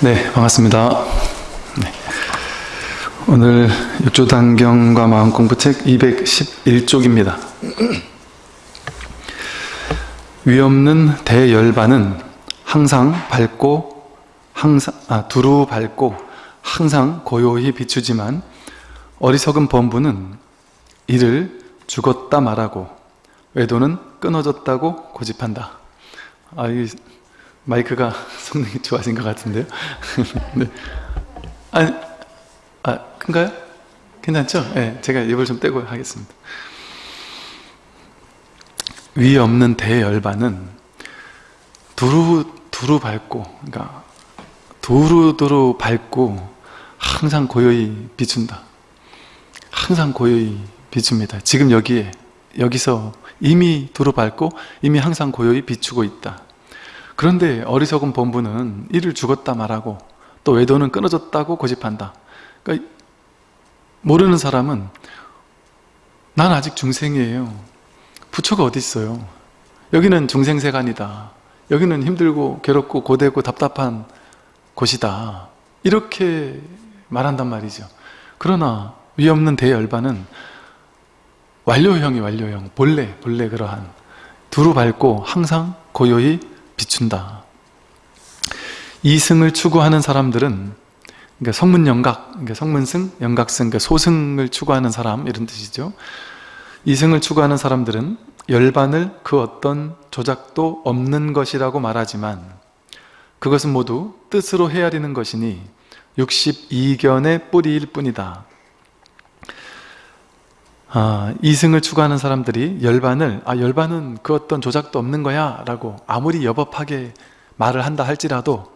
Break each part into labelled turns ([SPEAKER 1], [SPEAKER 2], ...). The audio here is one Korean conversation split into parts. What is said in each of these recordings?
[SPEAKER 1] 네, 반갑습니다. 네. 오늘 육조단경과 마음 공부 책 211쪽입니다. 위없는 대열반은 항상 밝고 항상 아, 두루 밝고 항상 고요히 비추지만 어리석은 범부는 이를 죽었다 말하고 외도는 끊어졌다고 고집한다. 아, 이 마이크가 성능이 좋아진 것 같은데요? 네. 아, 아, 큰가요? 괜찮죠? 네, 제가 입을 좀 떼고 하겠습니다. 위 없는 대열반은 두루 두루 밝고, 그러니까 두루두루 밝고 항상 고요히 비춘다. 항상 고요히 비춥니다. 지금 여기에 여기서 이미 두루 밝고 이미 항상 고요히 비추고 있다. 그런데 어리석은 본부는 이를 죽었다 말하고 또 외도는 끊어졌다고 고집한다. 그러니까 모르는 사람은 난 아직 중생이에요. 부처가 어디 있어요? 여기는 중생세간이다. 여기는 힘들고 괴롭고 고되고 답답한 곳이다. 이렇게 말한단 말이죠. 그러나 위없는 대열반은 완료형이 완료형, 본래, 본래 그러한 두루 밟고 항상 고요히 비춘다. 이승을 추구하는 사람들은 그러니까 성문영각, 그러니까 성문승, 영각승, 그러니까 소승을 추구하는 사람 이런 뜻이죠. 이승을 추구하는 사람들은 열반을 그 어떤 조작도 없는 것이라고 말하지만 그것은 모두 뜻으로 헤아리는 것이니 62견의 뿌리일 뿐이다. 아, 이승을 추구하는 사람들이 열반을 아 열반은 그 어떤 조작도 없는 거야 라고 아무리 여법하게 말을 한다 할지라도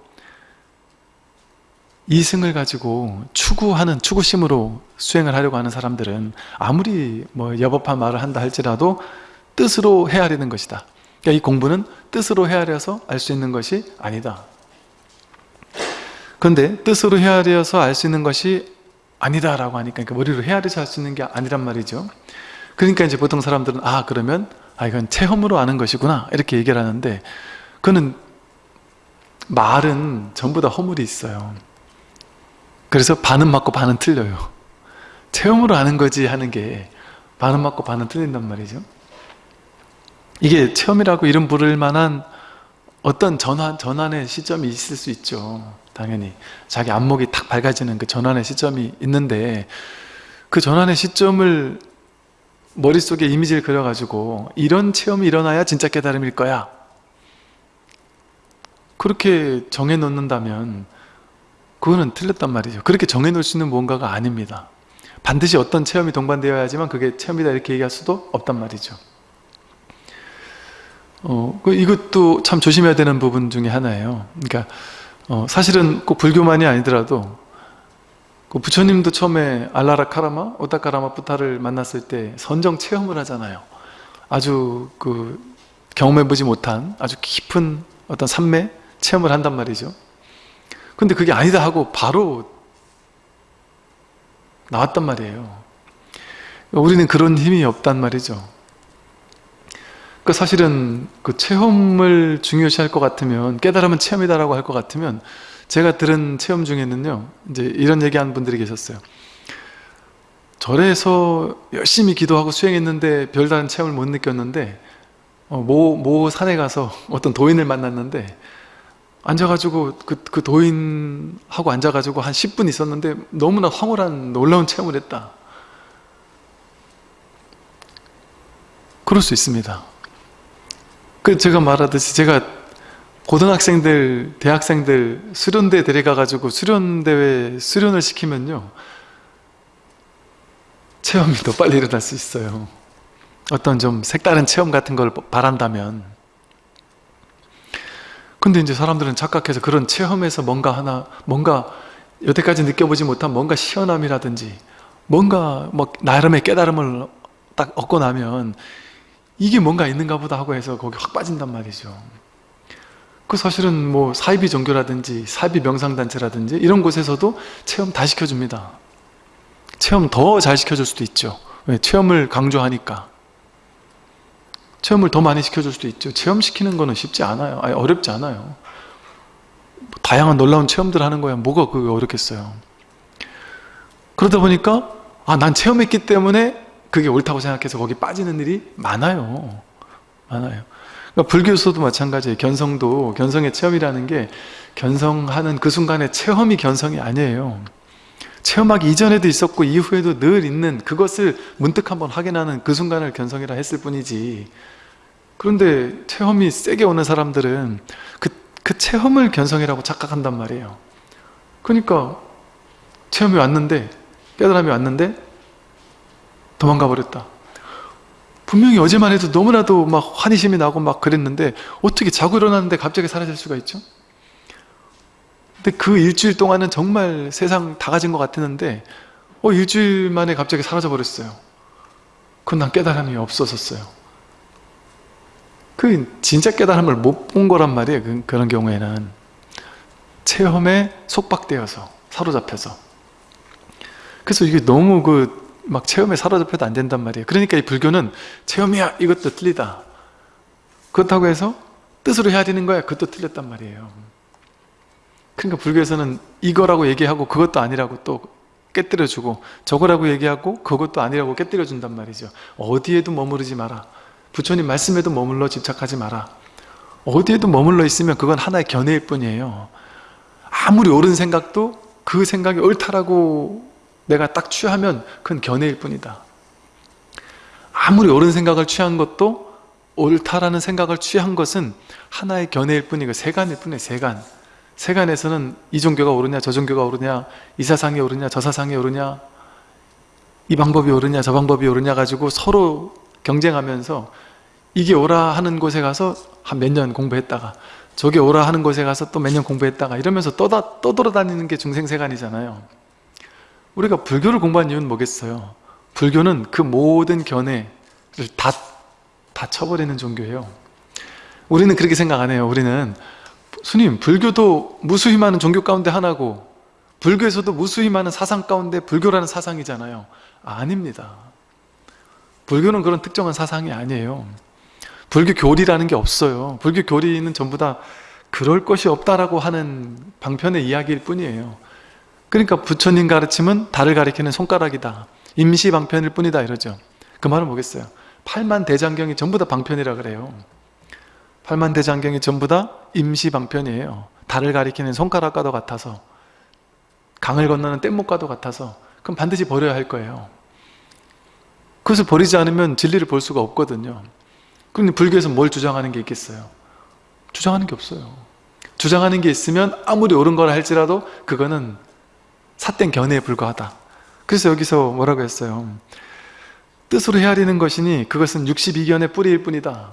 [SPEAKER 1] 이승을 가지고 추구하는 추구심으로 수행을 하려고 하는 사람들은 아무리 뭐 여법한 말을 한다 할지라도 뜻으로 헤아리는 것이다. 그러니까 이 공부는 뜻으로 헤아려서 알 수 있는 것이 아니다. 그런데 뜻으로 헤아려서 알 수 있는 것이 아니다라고 하니까 그러니까 머리로 헤아려서 할 수 있는 게 아니란 말이죠. 그러니까 이제 보통 사람들은 아 그러면 아 이건 체험으로 아는 것이구나 이렇게 얘기를 하는데 그는 말은 전부 다 허물이 있어요. 그래서 반은 맞고 반은 틀려요. 체험으로 아는 거지 하는 게 반은 맞고 반은 틀린단 말이죠. 이게 체험이라고 이름 부를 만한 어떤 전환, 전환의 시점이 있을 수 있죠 당연히 자기 안목이 탁 밝아지는 그 전환의 시점이 있는데 그 전환의 시점을 머릿속에 이미지를 그려가지고 이런 체험이 일어나야 진짜 깨달음일 거야. 그렇게 정해놓는다면 그거는 틀렸단 말이죠. 그렇게 정해놓을 수 있는 뭔가가 아닙니다. 반드시 어떤 체험이 동반되어야지만 그게 체험이다 이렇게 얘기할 수도 없단 말이죠. 어, 그 이것도 참 조심해야 되는 부분 중에 하나예요. 그러니까 어, 사실은 꼭 불교만이 아니더라도 그 부처님도 처음에 알라라 카라마, 오타카라마 부타를 만났을 때 선정 체험을 하잖아요. 아주 그 경험해보지 못한 아주 깊은 어떤 산매 체험을 한단 말이죠. 근데 그게 아니다 하고 바로 나왔단 말이에요. 우리는 그런 힘이 없단 말이죠. 그 사실은 그 체험을 중요시할 것 같으면 깨달으면 체험이다라고 할 것 같으면 제가 들은 체험 중에는요 이제 이런 얘기하는 분들이 계셨어요. 절에서 열심히 기도하고 수행했는데 별다른 체험을 못 느꼈는데 어, 모, 모 산에 가서 어떤 도인을 만났는데 앉아가지고 그, 그 도인하고 앉아가지고 한 10분 있었는데 너무나 황홀한 놀라운 체험을 했다. 그럴 수 있습니다 그 제가 말하듯이 제가 고등학생들, 대학생들 수련대 데려가가지고 수련대회 수련을 시키면요. 체험이 더 빨리 일어날 수 있어요. 어떤 좀 색다른 체험 같은 걸 바란다면. 근데 이제 사람들은 착각해서 그런 체험에서 뭔가 하나 뭔가 여태까지 느껴보지 못한 뭔가 시원함이라든지 뭔가 뭐 나름의 깨달음을 딱 얻고 나면 이게 뭔가 있는가 보다 하고 해서 거기 확 빠진단 말이죠. 그 사실은 뭐 사이비 종교라든지 사이비 명상단체라든지 이런 곳에서도 체험 다 시켜줍니다. 체험 더 잘 시켜줄 수도 있죠. 왜? 체험을 강조하니까. 체험을 더 많이 시켜줄 수도 있죠. 체험시키는 거는 쉽지 않아요. 아니 어렵지 않아요. 다 다양한 놀라운 체험들을 하는 거야. 뭐가 그게 어렵겠어요? 그러다 보니까 아 난 체험했기 때문에 그게 옳다고 생각해서 거기 빠지는 일이 많아요. 많아요. 그러니까 불교에서도 마찬가지예요. 견성도 견성의 체험이라는 게 견성하는 그 순간의 체험이 견성이 아니에요. 체험하기 이전에도 있었고 이후에도 늘 있는 그것을 문득 한번 확인하는 그 순간을 견성이라 했을 뿐이지. 그런데 체험이 세게 오는 사람들은 그, 그 체험을 견성이라고 착각한단 말이에요. 그러니까 체험이 왔는데 깨달음이 왔는데 도망가 버렸다. 분명히 어제만 해도 너무나도 막 환희심이 나고 막 그랬는데 어떻게 자고 일어났는데 갑자기 사라질 수가 있죠? 근데 그 일주일 동안은 정말 세상 다 가진 것 같았는데 어 일주일 만에 갑자기 사라져 버렸어요. 그건 난 깨달음이 없어졌어요. 그 진짜 깨달음을 못 본 거란 말이에요 그, 그런 경우에는. 체험에 속박되어서 사로잡혀서. 그래서 이게 너무 그 막 체험에 사로잡혀도 안 된단 말이에요. 그러니까 이 불교는 체험이야 이것도 틀리다. 그렇다고 해서 뜻으로 해야 되는 거야 그것도 틀렸단 말이에요. 그러니까 불교에서는 이거라고 얘기하고 그것도 아니라고 또 깨뜨려주고 저거라고 얘기하고 그것도 아니라고 깨뜨려준단 말이죠. 어디에도 머무르지 마라. 부처님 말씀에도 머물러 집착하지 마라. 어디에도 머물러 있으면 그건 하나의 견해일 뿐이에요. 아무리 옳은 생각도 그 생각이 옳다라고 내가 딱 취하면 그건 견해일 뿐이다. 아무리 옳은 생각을 취한 것도 옳다라는 생각을 취한 것은 하나의 견해일 뿐이고 세간일 뿐이에요 세간. 세간에서는 이 종교가 옳으냐 저 종교가 옳으냐 이 사상이 옳으냐 저 사상이 옳으냐 이 방법이 옳으냐 저 방법이 옳으냐 가지고 서로 경쟁하면서 이게 옳아 하는 곳에 가서 한 몇 년 공부했다가 저게 옳아 하는 곳에 가서 또 몇 년 공부했다가 이러면서 떠돌아다니는 게 중생세간이잖아요 우리가 불교를 공부한 이유는 뭐겠어요? 불교는 그 모든 견해를 다, 다 쳐버리는 종교예요. 우리는 그렇게 생각 안 해요. 우리는 스님 불교도 무수히 많은 종교 가운데 하나고 불교에서도 무수히 많은 사상 가운데 불교라는 사상이잖아요. 아닙니다. 불교는 그런 특정한 사상이 아니에요. 불교 교리라는 게 없어요. 불교 교리는 전부 다 그럴 것이 없다라고 하는 방편의 이야기일 뿐이에요 그러니까 부처님 가르침은 달을 가리키는 손가락이다. 임시 방편일 뿐이다 이러죠. 그 말은 뭐겠어요? 팔만 대장경이 전부 다 방편이라 그래요. 팔만 대장경이 전부 다 임시방편이에요. 달을 가리키는 손가락과도 같아서 강을 건너는 뗏목과도 같아서 그럼 반드시 버려야 할 거예요. 그것을 버리지 않으면 진리를 볼 수가 없거든요. 그런데 불교에서 뭘 주장하는 게 있겠어요? 주장하는 게 없어요. 주장하는 게 있으면 아무리 옳은 거라 할지라도 그거는 삿된 견해에 불과하다. 그래서 여기서 뭐라고 했어요? 뜻으로 헤아리는 것이니 그것은 62견의 뿌리일 뿐이다.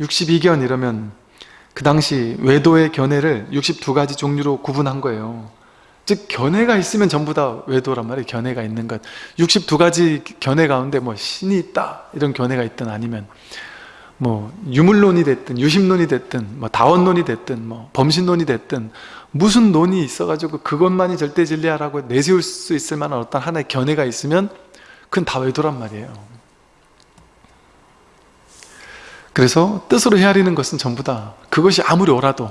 [SPEAKER 1] 62견 이러면 그 당시 외도의 견해를 62가지 종류로 구분한 거예요. 즉 견해가 있으면 전부 다 외도란 말이에요. 견해가 있는 것. 62가지 견해 가운데 뭐 신이 있다 이런 견해가 있든 아니면 뭐 유물론이 됐든 유심론이 됐든 뭐 다원론이 됐든 뭐 범신론이 됐든 무슨 논이 있어가지고 그것만이 절대 진리야라고 내세울 수 있을 만한 어떤 하나의 견해가 있으면 그건 다 외도란 말이에요. 그래서 뜻으로 헤아리는 것은 전부 다 그것이 아무리 옳아도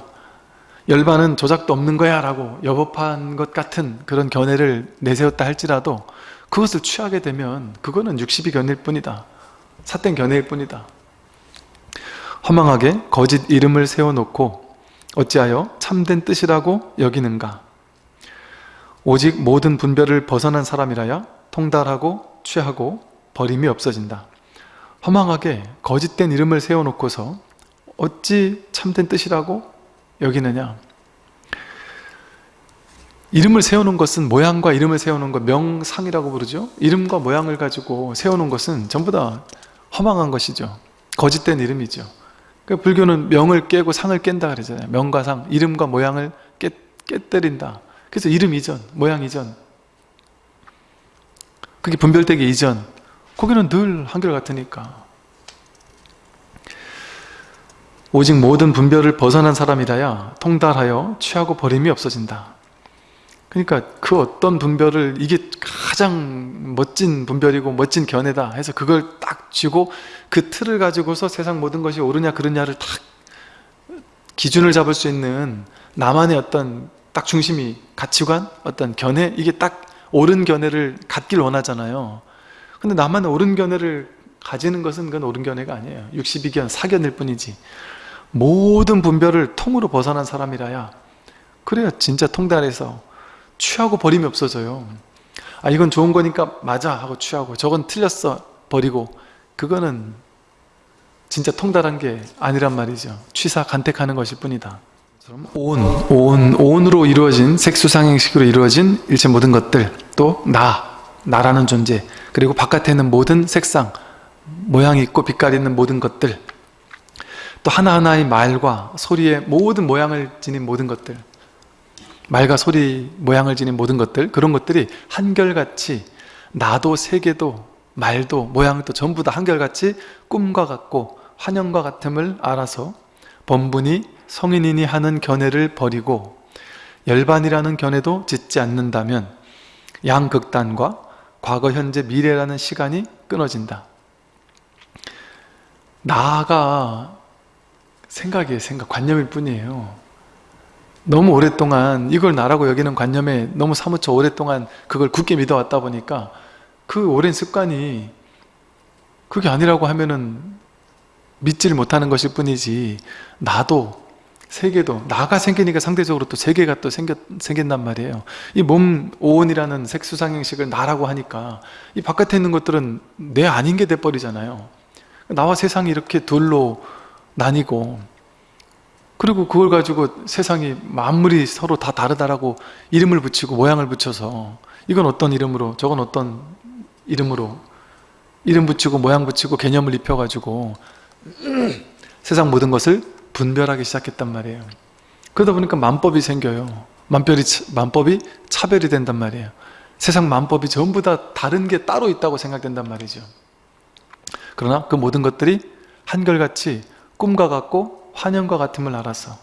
[SPEAKER 1] 열반은 조작도 없는 거야 라고 여법한 것 같은 그런 견해를 내세웠다 할지라도 그것을 취하게 되면 그거는 62견해일 뿐이다. 삿된 견해일 뿐이다. 허망하게 거짓 이름을 세워놓고 어찌하여 참된 뜻이라고 여기는가? 오직 모든 분별을 벗어난 사람이라야 통달하고 취하고 버림이 없어진다. 허망하게 거짓된 이름을 세워놓고서 어찌 참된 뜻이라고 여기느냐? 이름을 세우는 것은 모양과 이름을 세우는 것 명상이라고 부르죠. 이름과 모양을 가지고 세우는 것은 전부 다 허망한 것이죠. 거짓된 이름이죠 그러니까 불교는 명을 깨고 상을 깬다 그러잖아요. 명과 상, 이름과 모양을 깨, 깨뜨린다. 그래서 이름 이전, 모양 이전. 그게 분별되기 이전. 거기는 늘 한결같으니까. 오직 모든 분별을 벗어난 사람이라야 통달하여 취하고 버림이 없어진다 그러니까 그 어떤 분별을 이게 가장 멋진 분별이고 멋진 견해다 해서 그걸 딱 쥐고 그 틀을 가지고서 세상 모든 것이 옳으냐 그르냐를 딱 기준을 잡을 수 있는 나만의 어떤 딱 중심이 가치관, 어떤 견해 이게 딱 옳은 견해를 갖길 원하잖아요. 근데 나만 옳은 견해를 가지는 것은 그건 옳은 견해가 아니에요. 62견, 사견일 뿐이지. 모든 분별을 통으로 벗어난 사람이라야 그래야 진짜 통달해서 취하고 버림이 없어져요. 아 이건 좋은 거니까 맞아 하고 취하고 저건 틀렸어 버리고 그거는 진짜 통달한 게 아니란 말이죠. 취사 간택하는 것일 뿐이다. 온, 온, 온으로 이루어진 색수상행식으로 이루어진 일체 모든 것들 또 나, 나라는 존재 그리고 바깥에 있는 모든 색상 모양이 있고 빛깔이 있는 모든 것들 또 하나하나의 말과 소리의 모든 모양을 지닌 모든 것들 말과 소리 모양을 지닌 모든 것들 그런 것들이 한결같이 나도 세계도 말도 모양도 전부 다 한결같이 꿈과 같고 환영과 같음을 알아서 번분이 성인이니 하는 견해를 버리고 열반이라는 견해도 짓지 않는다면 양극단과 과거, 현재, 미래라는 시간이 끊어진다. 나가 생각이에요. 생각, 관념일 뿐이에요. 너무 오랫동안 이걸 나라고 여기는 관념에 너무 사무쳐 오랫동안 그걸 굳게 믿어왔다 보니까 그 오랜 습관이 그게 아니라고 하면은 믿지를 못하는 것일 뿐이지 나도 세계도 나가 생기니까 상대적으로 또 세계가 또 생겼, 생긴단 말이에요. 이 몸 오온이라는 색수상형식을 나라고 하니까 이 바깥에 있는 것들은 내 아닌 게 돼버리잖아요. 나와 세상이 이렇게 둘로 나뉘고 그리고 그걸 가지고 세상이 만물이 서로 다 다르다라고 이름을 붙이고 모양을 붙여서 이건 어떤 이름으로 저건 어떤 이름으로 이름 붙이고 모양 붙이고 개념을 입혀가지고 세상 모든 것을 분별하기 시작했단 말이에요. 그러다 보니까 만법이 생겨요. 만별이, 만법이 차별이 된단 말이에요. 세상 만법이 전부 다 다른 게 따로 있다고 생각된단 말이죠. 그러나 그 모든 것들이 한결같이 꿈과 같고 환영과 같음을 알아서.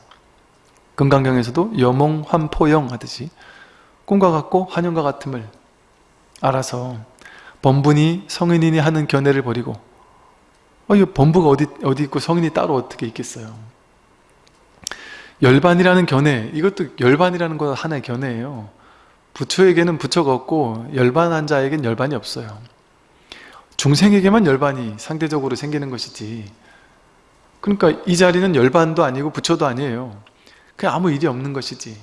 [SPEAKER 1] 금강경에서도 여몽 환포영 하듯이 꿈과 같고 환영과 같음을 알아서 범분이 성인이니 하는 견해를 버리고 어, 이 범부가 어디, 어디 있고 성인이 따로 어떻게 있겠어요? 열반이라는 견해 이것도 열반이라는 것 하나의 견해예요. 부처에게는 부처가 없고 열반한 자에겐 열반이 없어요. 중생에게만 열반이 상대적으로 생기는 것이지 그러니까 이 자리는 열반도 아니고 부처도 아니에요. 그냥 아무 일이 없는 것이지.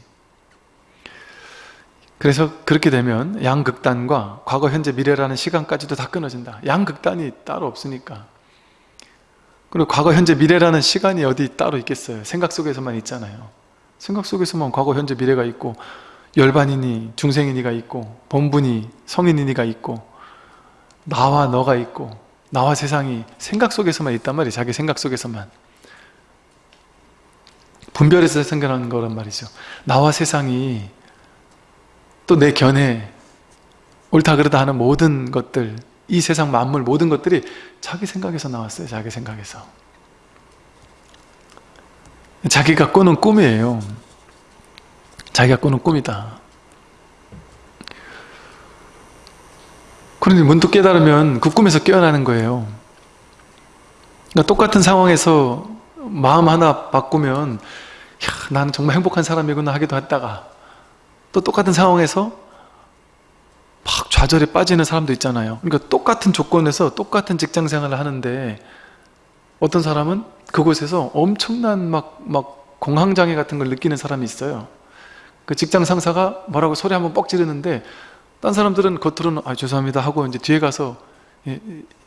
[SPEAKER 1] 그래서 그렇게 되면 양극단과 과거, 현재, 미래라는 시간까지도 다 끊어진다. 양극단이 따로 없으니까. 그리고 과거, 현재, 미래라는 시간이 어디 따로 있겠어요? 생각 속에서만 있잖아요. 생각 속에서만 과거, 현재, 미래가 있고 열반이니 중생이니가 있고 본분이 성인이니가 있고 나와 너가 있고 나와 세상이 생각 속에서만 있단 말이에요. 자기 생각 속에서만. 분별해서 생겨나는 거란 말이죠. 나와 세상이 또 내 견해 옳다 그르다 하는 모든 것들 이 세상 만물 모든 것들이 자기 생각에서 나왔어요. 자기 생각에서. 자기가 꾸는 꿈이에요. 자기가 꾸는 꿈이다 그런데 문득 깨달으면 그 꿈에서 깨어나는 거예요. 그러니까 똑같은 상황에서 마음 하나 바꾸면 야, 나는 정말 행복한 사람이구나 하기도 했다가 또 똑같은 상황에서 막 좌절에 빠지는 사람도 있잖아요. 그러니까 똑같은 조건에서 똑같은 직장 생활을 하는데 어떤 사람은 그곳에서 엄청난 막, 막 공황장애 같은 걸 느끼는 사람이 있어요. 그 직장 상사가 뭐라고 소리 한번 뻑 지르는데 딴 사람들은 겉으로는 아 죄송합니다 하고 이제 뒤에 가서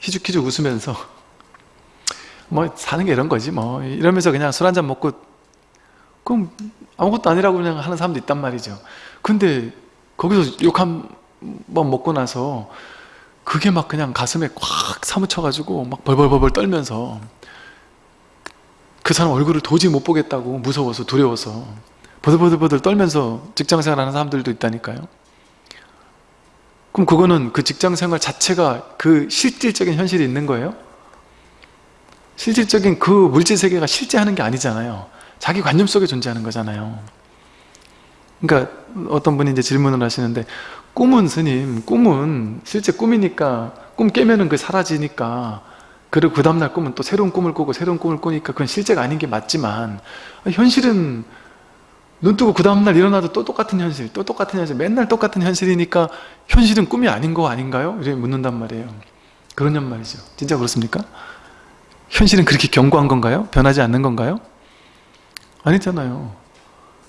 [SPEAKER 1] 희죽희죽 웃으면서 뭐 사는 게 이런 거지 뭐. 이러면서 그냥 술 한잔 먹고 그럼 아무것도 아니라고 그냥 하는 사람도 있단 말이죠. 근데 거기서 욕 한 번 먹고 나서 그게 막 그냥 가슴에 꽉 사무쳐가지고 막 벌벌벌벌 떨면서 그 사람 얼굴을 도저히 못 보겠다고 무서워서 두려워서 버들버들버들 떨면서 직장생활 하는 사람들도 있다니까요 그럼 그거는 그 직장 생활 자체가 그 실질적인 현실이 있는 거예요? 실질적인 그 물질 세계가 실제 하는 게 아니잖아요 자기 관념 속에 존재하는 거잖아요 그러니까 어떤 분이 이제 질문을 하시는데 꿈은 스님 꿈은 실제 꿈이니까 꿈 깨면은 그 사라지니까 그리고 그 다음날 꿈은 또 새로운 꿈을 꾸고 새로운 꿈을 꾸니까 그건 실제가 아닌 게 맞지만 현실은 눈 뜨고 그 다음날 일어나도 또 똑같은 현실 또 똑같은 현실 맨날 똑같은 현실이니까 현실은 꿈이 아닌 거 아닌가요? 이렇게 묻는단 말이에요 그러냔 말이죠 진짜 그렇습니까? 현실은 그렇게 견고한 건가요? 변하지 않는 건가요? 아니잖아요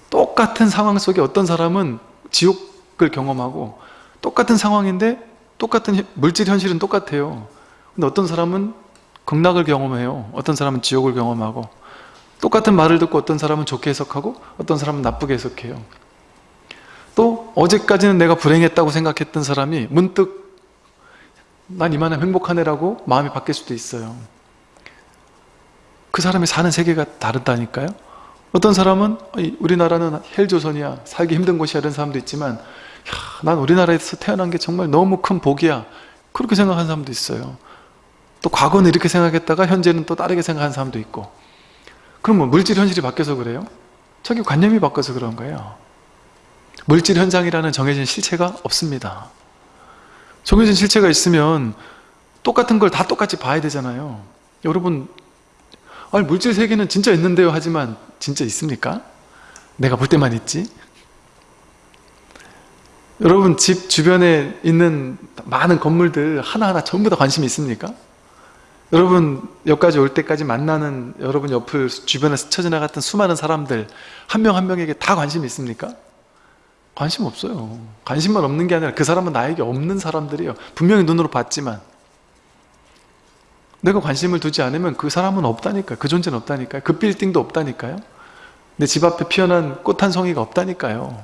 [SPEAKER 1] 똑같은 상황 속에 어떤 사람은 지옥을 경험하고 똑같은 상황인데 똑같은 물질 현실은 똑같아요 근데 어떤 사람은 극락을 경험해요 어떤 사람은 지옥을 경험하고 똑같은 말을 듣고 어떤 사람은 좋게 해석하고 어떤 사람은 나쁘게 해석해요. 또 어제까지는 내가 불행했다고 생각했던 사람이 문득 난 이만한 행복하네라고 마음이 바뀔 수도 있어요. 그 사람이 사는 세계가 다르다니까요. 어떤 사람은 우리나라는 헬조선이야 살기 힘든 곳이야 이런 사람도 있지만 야, 난 우리나라에서 태어난 게 정말 너무 큰 복이야. 그렇게 생각하는 사람도 있어요. 또 과거는 이렇게 생각했다가 현재는 또 다르게 생각하는 사람도 있고 그럼 뭐 물질 현실이 바뀌어서 그래요? 자기 관념이 바뀌어서 그런 거예요 물질 현상이라는 정해진 실체가 없습니다 정해진 실체가 있으면 똑같은 걸 다 똑같이 봐야 되잖아요 여러분 아니 물질 세계는 진짜 있는데요 하지만 진짜 있습니까? 내가 볼 때만 있지? 여러분 집 주변에 있는 많은 건물들 하나하나 전부 다 관심이 있습니까? 여러분 여기까지 올 때까지 만나는 여러분 옆을 주변에 스쳐 지나갔던 수많은 사람들 한명한 명에게 다 관심이 있습니까? 관심 없어요. 관심만 없는 게 아니라 그 사람은 나에게 없는 사람들이에요. 분명히 눈으로 봤지만. 내가 관심을 두지 않으면 그 사람은 없다니까요. 그 존재는 없다니까요. 그 빌딩도 없다니까요. 내 집 앞에 피어난 꽃 한 송이가 없다니까요.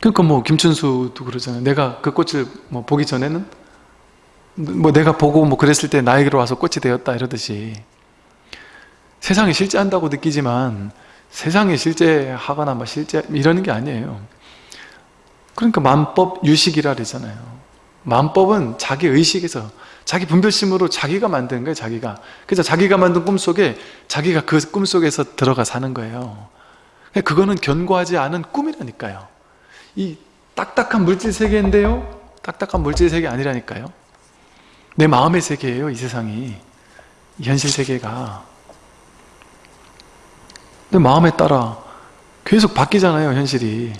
[SPEAKER 1] 그러니까 뭐 김춘수도 그러잖아요. 내가 그 꽃을 뭐 보기 전에는 뭐 내가 보고 뭐 그랬을 때 나에게로 와서 꽃이 되었다 이러듯이. 세상이 실제한다고 느끼지만 세상이 실제하거나 뭐 실제 이러는 게 아니에요. 그러니까 만법 유식이라 그러잖아요. 만법은 자기 의식에서 자기 분별심으로 자기가 만든 거예요 자기가. 그래서 자기가 만든 꿈속에 자기가 그 꿈속에서 들어가 사는 거예요. 그거는 견고하지 않은 꿈이라니까요. 이 딱딱한 물질 세계인데요. 딱딱한 물질 세계 아니라니까요 내 마음의 세계예요 이 세상이. 현실 세계가. 내 마음에 따라 계속 바뀌잖아요 현실이.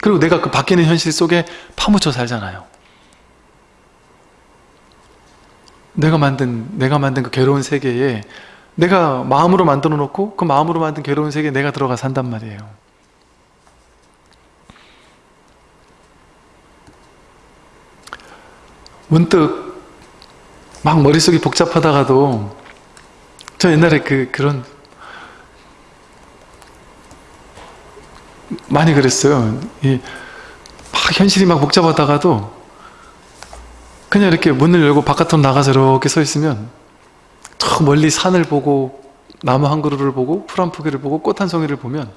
[SPEAKER 1] 그리고 내가 그 바뀌는 현실 속에 파묻혀 살잖아요. 내가 만든 내가 만든 그 괴로운 세계에 내가 마음으로 만들어 놓고 그 마음으로 만든 괴로운 세계에 내가 들어가 산단 말이에요. 문득 막 머릿속이 복잡하다가도 저 옛날에 그 그런 많이 그랬어요. 이, 막 현실이 막 복잡하다가도 그냥 이렇게 문을 열고 바깥으로 나가서 이렇게 서 있으면 저 멀리 산을 보고 나무 한 그루를 보고 풀 한 포기를 보고 꽃 한 송이를 보면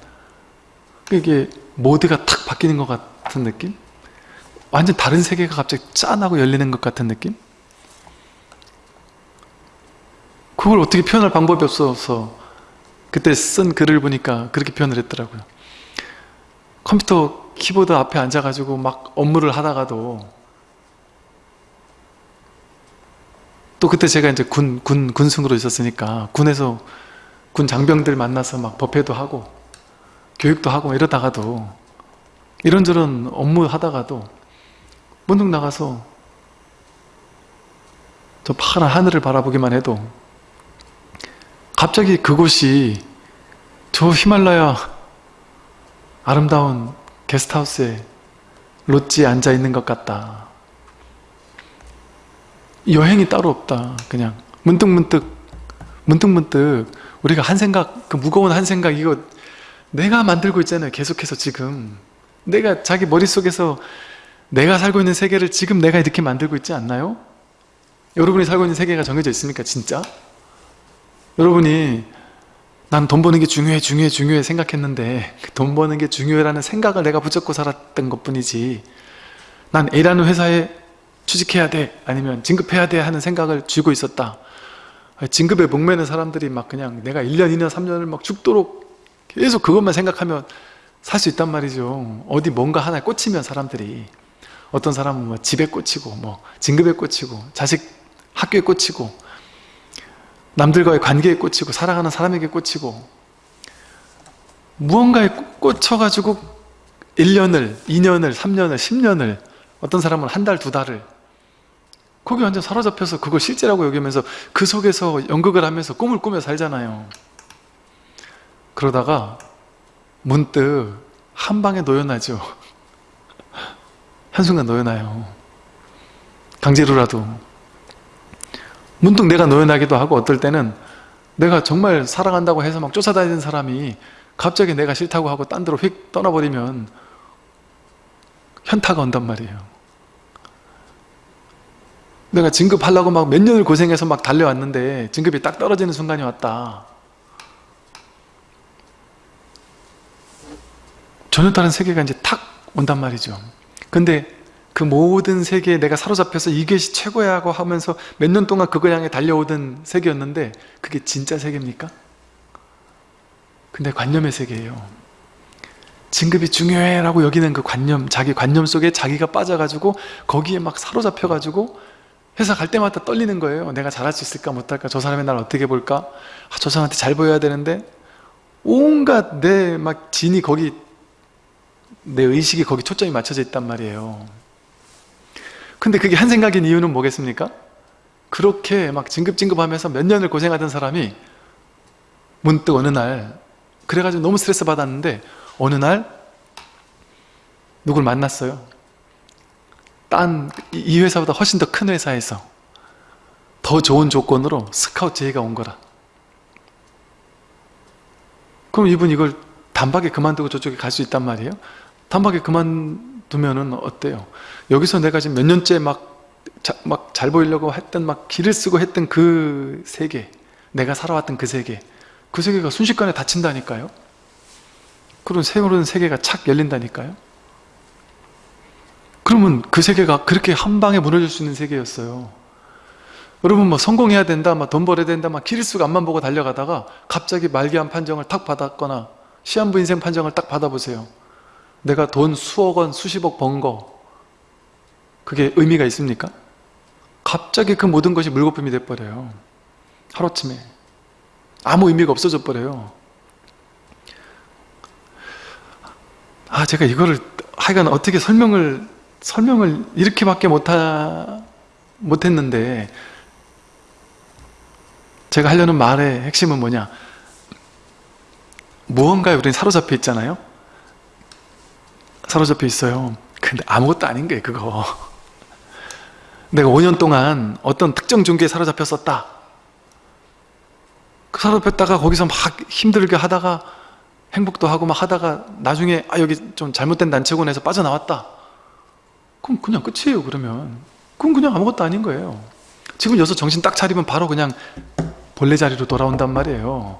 [SPEAKER 1] 이게 모드가 탁 바뀌는 것 같은 느낌? 완전 다른 세계가 갑자기 짠하고 열리는 것 같은 느낌? 그걸 어떻게 표현할 방법이 없어서 그때 쓴 글을 보니까 그렇게 표현을 했더라고요. 컴퓨터 키보드 앞에 앉아가지고 막 업무를 하다가도 또 그때 제가 이제 군, 군, 군승으로 있었으니까 군에서 군 장병들 만나서 막 법회도 하고 교육도 하고 이러다가도 이런저런 업무 하다가도 문득 나가서 저 파란 하늘을 바라보기만 해도 갑자기 그곳이 저 히말라야 아름다운 게스트하우스에 롯지에 앉아 있는 것 같다 여행이 따로 없다 그냥 문득 문득 문득 문득 우리가 한 생각 그 무거운 한 생각 이거 내가 만들고 있잖아요 계속해서 지금 내가 자기 머릿속에서 내가 살고 있는 세계를 지금 내가 이렇게 만들고 있지 않나요? 여러분이 살고 있는 세계가 정해져 있습니까 진짜? 여러분이 난 돈 버는 게 중요해 중요해 중요해 생각했는데 그돈 버는 게 중요해라는 생각을 내가 붙잡고 살았던 것 뿐이지 난 A라는 회사에 취직해야 돼 아니면 진급해야 돼 하는 생각을 쥐고 있었다. 진급에 목매는 사람들이 막 그냥 내가 1년 2년 3년을 막 죽도록 계속 그것만 생각하면 살 수 있단 말이죠. 어디 뭔가 하나에 꽂히면 사람들이 어떤 사람은 뭐 집에 꽂히고 뭐 진급에 꽂히고 자식 학교에 꽂히고 남들과의 관계에 꽂히고 사랑하는 사람에게 꽂히고 무언가에 꽂혀가지고 1년을, 2년을, 3년을, 10년을 어떤 사람은 한 달, 두 달을 거기 완전 사로잡혀서 그걸 실제라고 여기면서 그 속에서 연극을 하면서 꿈을 꾸며 살잖아요. 그러다가 문득 한 방에 노연하죠. 한순간 노연해요. 강제로라도 문득 내가 노연하기도 하고 어떨 때는 내가 정말 사랑한다고 해서 막 쫓아다니는 사람이 갑자기 내가 싫다고 하고 딴 데로 휙 떠나버리면 현타가 온단 말이에요. 내가 진급하려고 막 몇 년을 고생해서 막 달려왔는데 진급이 딱 떨어지는 순간이 왔다. 전혀 다른 세계가 이제 탁 온단 말이죠. 근데 그 모든 세계에 내가 사로잡혀서 이것이 최고야 하고 하면서 몇 년 동안 그걸 향해 달려오던 세계였는데 그게 진짜 세계입니까? 근데 관념의 세계예요. 진급이 중요해 라고 여기는 그 관념 자기 관념 속에 자기가 빠져가지고 거기에 막 사로잡혀가지고 회사 갈 때마다 떨리는 거예요. 내가 잘할 수 있을까 못할까? 저 사람이 날 어떻게 볼까? 아, 저 사람한테 잘 보여야 되는데 온갖 내 막 진이 거기 내 의식이 거기 초점이 맞춰져 있단 말이에요 근데 그게 한 생각인 이유는 뭐겠습니까? 그렇게 막 진급진급하면서 몇 년을 고생하던 사람이 문득 어느 날 그래가지고 너무 스트레스 받았는데 어느 날 누굴 만났어요. 딴 이 회사보다 훨씬 더 큰 회사에서 더 좋은 조건으로 스카우트 제의가 온 거라. 그럼 이분 이걸 단박에 그만두고 저쪽에 갈 수 있단 말이에요? 단박에 그만 두면은 어때요? 여기서 내가 지금 몇 년째 막막 잘 보이려고 했던 막 길을 쓰고 했던 그 세계 내가 살아왔던 그 세계 그 세계가 순식간에 닫힌다니까요? 그런 새로운 세계가 착 열린다니까요? 그러면 그 세계가 그렇게 한 방에 무너질 수 있는 세계였어요. 여러분 뭐 성공해야 된다 막 돈 벌어야 된다 막 길수가 앞만 보고 달려가다가 갑자기 말기암 판정을 탁 받았거나 시한부 인생 판정을 딱 받아보세요 내가 돈 수억 원 수십억 번 거 그게 의미가 있습니까? 갑자기 그 모든 것이 물거품이 돼버려요. 하루쯤에. 아무 의미가 없어져 버려요. 아 제가 이거를 하여간 어떻게 설명을 설명을 이렇게밖에 못하, 못했는데 제가 하려는 말의 핵심은 뭐냐? 무언가에 우리는 사로잡혀 있잖아요 사로잡혀 있어요. 근데 아무것도 아닌 거예요 그거. 내가 5년 동안 어떤 특정 종교에 사로잡혔었다. 그 사로잡혔다가 거기서 막 힘들게 하다가 행복도 하고 막 하다가 나중에 아 여기 좀 잘못된 단체군에서 빠져나왔다. 그럼 그냥 끝이에요 그러면. 그건 그냥 아무것도 아닌 거예요. 지금 여기서 정신 딱 차리면 바로 그냥 본래 자리로 돌아온단 말이에요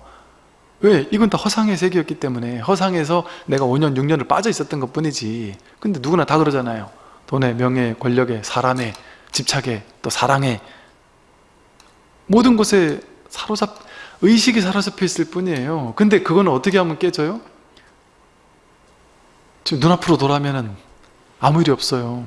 [SPEAKER 1] 왜? 이건 다 허상의 세계였기 때문에 허상에서 내가 5년 6년을 빠져 있었던 것 뿐이지. 근데 누구나 다 그러잖아요. 돈에 명예 권력에 사람에 집착에 또 사랑에. 모든 곳에 사로잡 의식이 사로잡혀 있을 뿐이에요. 근데 그거는 어떻게 하면 깨져요? 지금 눈앞으로 돌아오면 아무 일이 없어요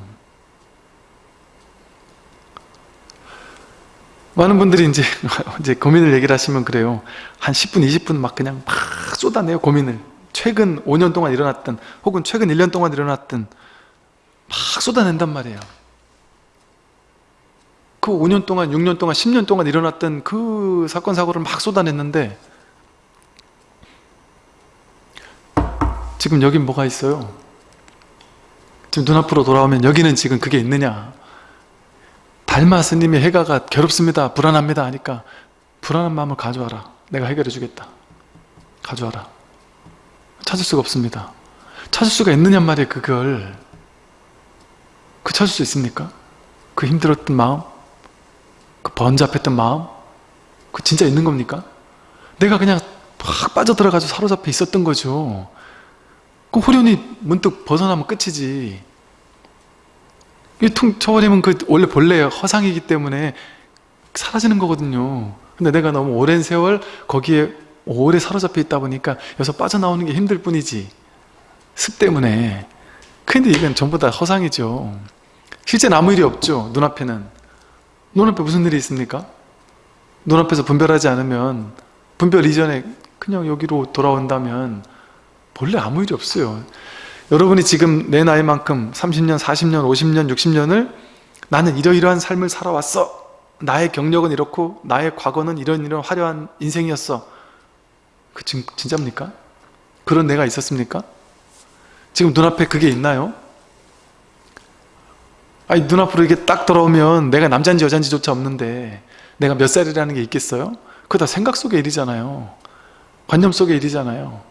[SPEAKER 1] 많은 분들이 이제 이제 고민을 얘기를 하시면 그래요. 한 10분 20분 막 그냥 막 쏟아내요 고민을. 최근 5년 동안 일어났던 혹은 최근 1년 동안 일어났던 막 쏟아낸단 말이에요. 그 5년 동안 6년 동안 10년 동안 일어났던 그 사건 사고를 막 쏟아냈는데 지금 여긴 뭐가 있어요? 지금 눈앞으로 돌아오면 여기는 지금 그게 있느냐 달마 스님의 해가가 괴롭습니다 불안합니다 하니까 불안한 마음을 가져와라. 내가 해결해 주겠다. 가져와라. 찾을 수가 없습니다. 찾을 수가 있느냐 말이에요 그걸 그 찾을 수 있습니까? 그 힘들었던 마음? 그 번잡했던 마음? 그 진짜 있는 겁니까? 내가 그냥 확 빠져들어가지고 사로잡혀 있었던 거죠. 그 후련히 문득 벗어나면 끝이지 이퉁 쳐버리면 그 원래 본래 허상이기 때문에 사라지는 거거든요. 근데 내가 너무 오랜 세월 거기에 오래 사로잡혀 있다 보니까 여기서 빠져나오는 게 힘들 뿐이지. 습 때문에. 근데 이건 전부 다 허상이죠. 실제는 아무 일이 없죠 눈앞에는. 눈앞에 무슨 일이 있습니까? 눈앞에서 분별하지 않으면 분별 이전에 그냥 여기로 돌아온다면 본래 아무 일이 없어요 여러분이 지금 내 나이만큼 30년, 40년, 50년, 60년을 나는 이러이러한 삶을 살아왔어 나의 경력은 이렇고 나의 과거는 이런 이런 화려한 인생이었어 그 진, 진짜입니까? 그런 내가 있었습니까? 지금 눈앞에 그게 있나요? 아니 눈앞으로 이게 딱 돌아오면 내가 남자인지 여자인지조차 없는데 내가 몇 살이라는 게 있겠어요? 그거 다 생각 속의 일이잖아요 관념 속의 일이잖아요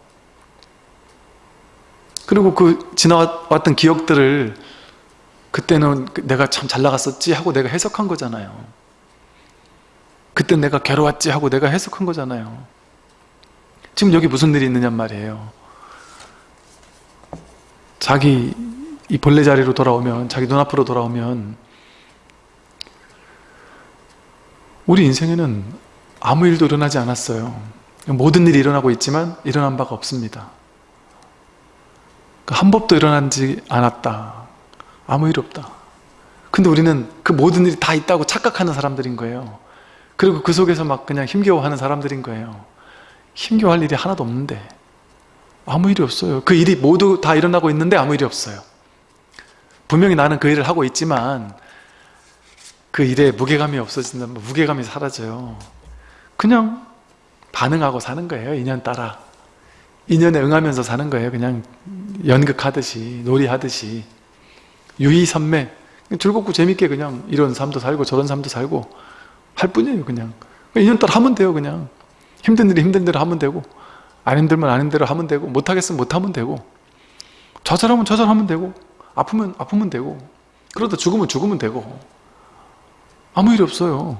[SPEAKER 1] 그리고 그 지나왔던 기억들을 그때는 내가 참 잘 나갔었지 하고 내가 해석한 거잖아요. 그때 내가 괴로웠지 하고 내가 해석한 거잖아요. 지금 여기 무슨 일이 있느냔 말이에요. 자기 이 본래 자리로 돌아오면 자기 눈앞으로 돌아오면 우리 인생에는 아무 일도 일어나지 않았어요. 모든 일이 일어나고 있지만 일어난 바가 없습니다. 그 한 법도 일어나지 않았다. 아무 일 없다. 근데 우리는 그 모든 일이 다 있다고 착각하는 사람들인 거예요. 그리고 그 속에서 막 그냥 힘겨워하는 사람들인 거예요. 힘겨워할 일이 하나도 없는데 아무 일이 없어요. 그 일이 모두 다 일어나고 있는데 아무 일이 없어요. 분명히 나는 그 일을 하고 있지만 그 일에 무게감이 없어진다면 무게감이 사라져요. 그냥 반응하고 사는 거예요 인연 따라 인연에 응하면서 사는 거예요. 그냥 연극하듯이 놀이하듯이. 유의선매. 즐겁고 재밌게 그냥 이런 삶도 살고 저런 삶도 살고 할 뿐이에요 그냥. 인연 따라 하면 돼요 그냥. 힘든 일이 힘든 대로 하면 되고 안 힘들면 안 힘든 대로 하면 되고 못하겠으면 못하면 되고 좌절하면 좌절하면 되고 아프면 아프면 되고 그러다 죽으면 죽으면 되고. 아무 일이 없어요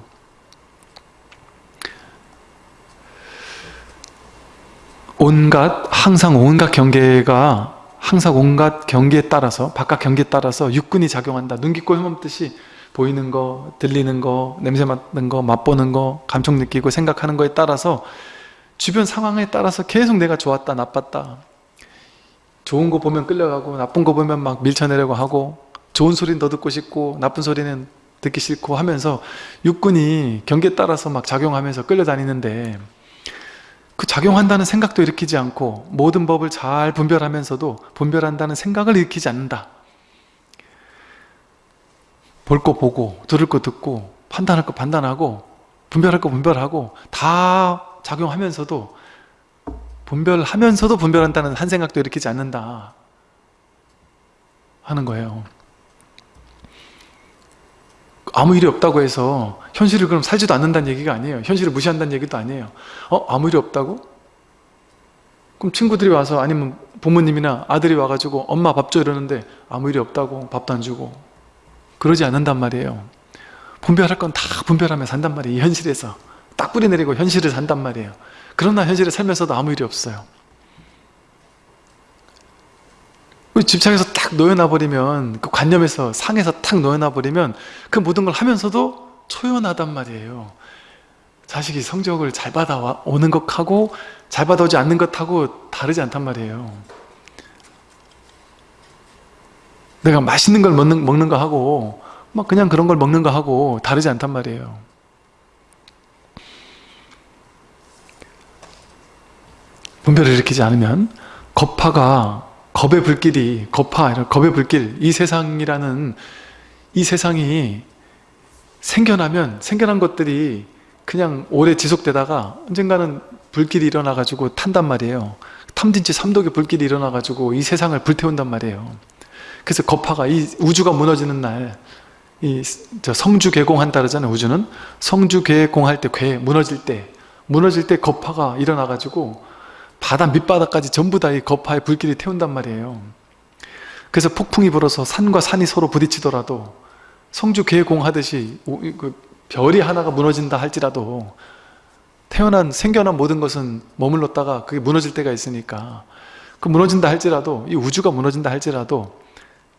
[SPEAKER 1] 온갖 항상 온갖 경계가 항상 온갖 경계에 따라서 바깥 경계에 따라서 육군이 작용한다. 눈, 깊고 혐없듯이 보이는 거, 들리는 거, 냄새 맡는 거, 맛보는 거, 감정 느끼고 생각하는 거에 따라서 주변 상황에 따라서 계속 내가 좋았다 나빴다. 좋은 거 보면 끌려가고 나쁜 거 보면 막 밀쳐내려고 하고 좋은 소리는 더 듣고 싶고 나쁜 소리는 듣기 싫고 하면서 육군이 경계에 따라서 막 작용하면서 끌려다니는데 그 작용한다는 생각도 일으키지 않고 모든 법을 잘 분별하면서도 분별한다는 생각을 일으키지 않는다. 볼 거 보고 들을 거 듣고 판단할 거 판단하고 분별할 거 분별하고 다 작용하면서도 분별하면서도 분별한다는 한 생각도 일으키지 않는다 하는 거예요 아무 일이 없다고 해서 현실을 그럼 살지도 않는다는 얘기가 아니에요. 현실을 무시한다는 얘기도 아니에요. 어? 아무 일이 없다고? 그럼 친구들이 와서 아니면 부모님이나 아들이 와가지고 엄마 밥 줘 이러는데 아무 일이 없다고 밥도 안 주고 그러지 않는단 말이에요. 분별할 건 다 분별하며 산단 말이에요. 현실에서. 딱 뿌리 내리고 현실을 산단 말이에요. 그러나 현실에 살면서도 아무 일이 없어요 집착에서 딱 놓여놔버리면 그 관념에서 상에서 탁 놓여놔버리면 그 모든 걸 하면서도 초연하단 말이에요. 자식이 성적을 잘 받아오는 것하고 잘 받아오지 않는 것하고 다르지 않단 말이에요. 내가 맛있는 걸 먹는, 먹는 거 하고 막 그냥 그런 걸 먹는 거 하고 다르지 않단 말이에요. 분별을 일으키지 않으면 겁파가 겁의 불길이 겁파, 겁의 불길 이 세상이라는 이 세상이 생겨나면 생겨난 것들이 그냥 오래 지속되다가 언젠가는 불길이 일어나 가지고 탄단 말이에요. 탐진치 삼독의 불길이 일어나 가지고 이 세상을 불태운단 말이에요. 그래서 겁파가 이 우주가 무너지는 날이 성주 개공한다 그러잖아요 우주는. 성주 개공할 때 괴, 무너질 때 무너질 때 겁파가 일어나 가지고 바다 밑바닥까지 전부 다 이 거파의 불길이 태운단 말이에요. 그래서 폭풍이 불어서 산과 산이 서로 부딪히더라도 성주 개공하듯이 그 별이 하나가 무너진다 할지라도 태어난 생겨난 모든 것은 머물렀다가 그게 무너질 때가 있으니까 그 무너진다 할지라도 이 우주가 무너진다 할지라도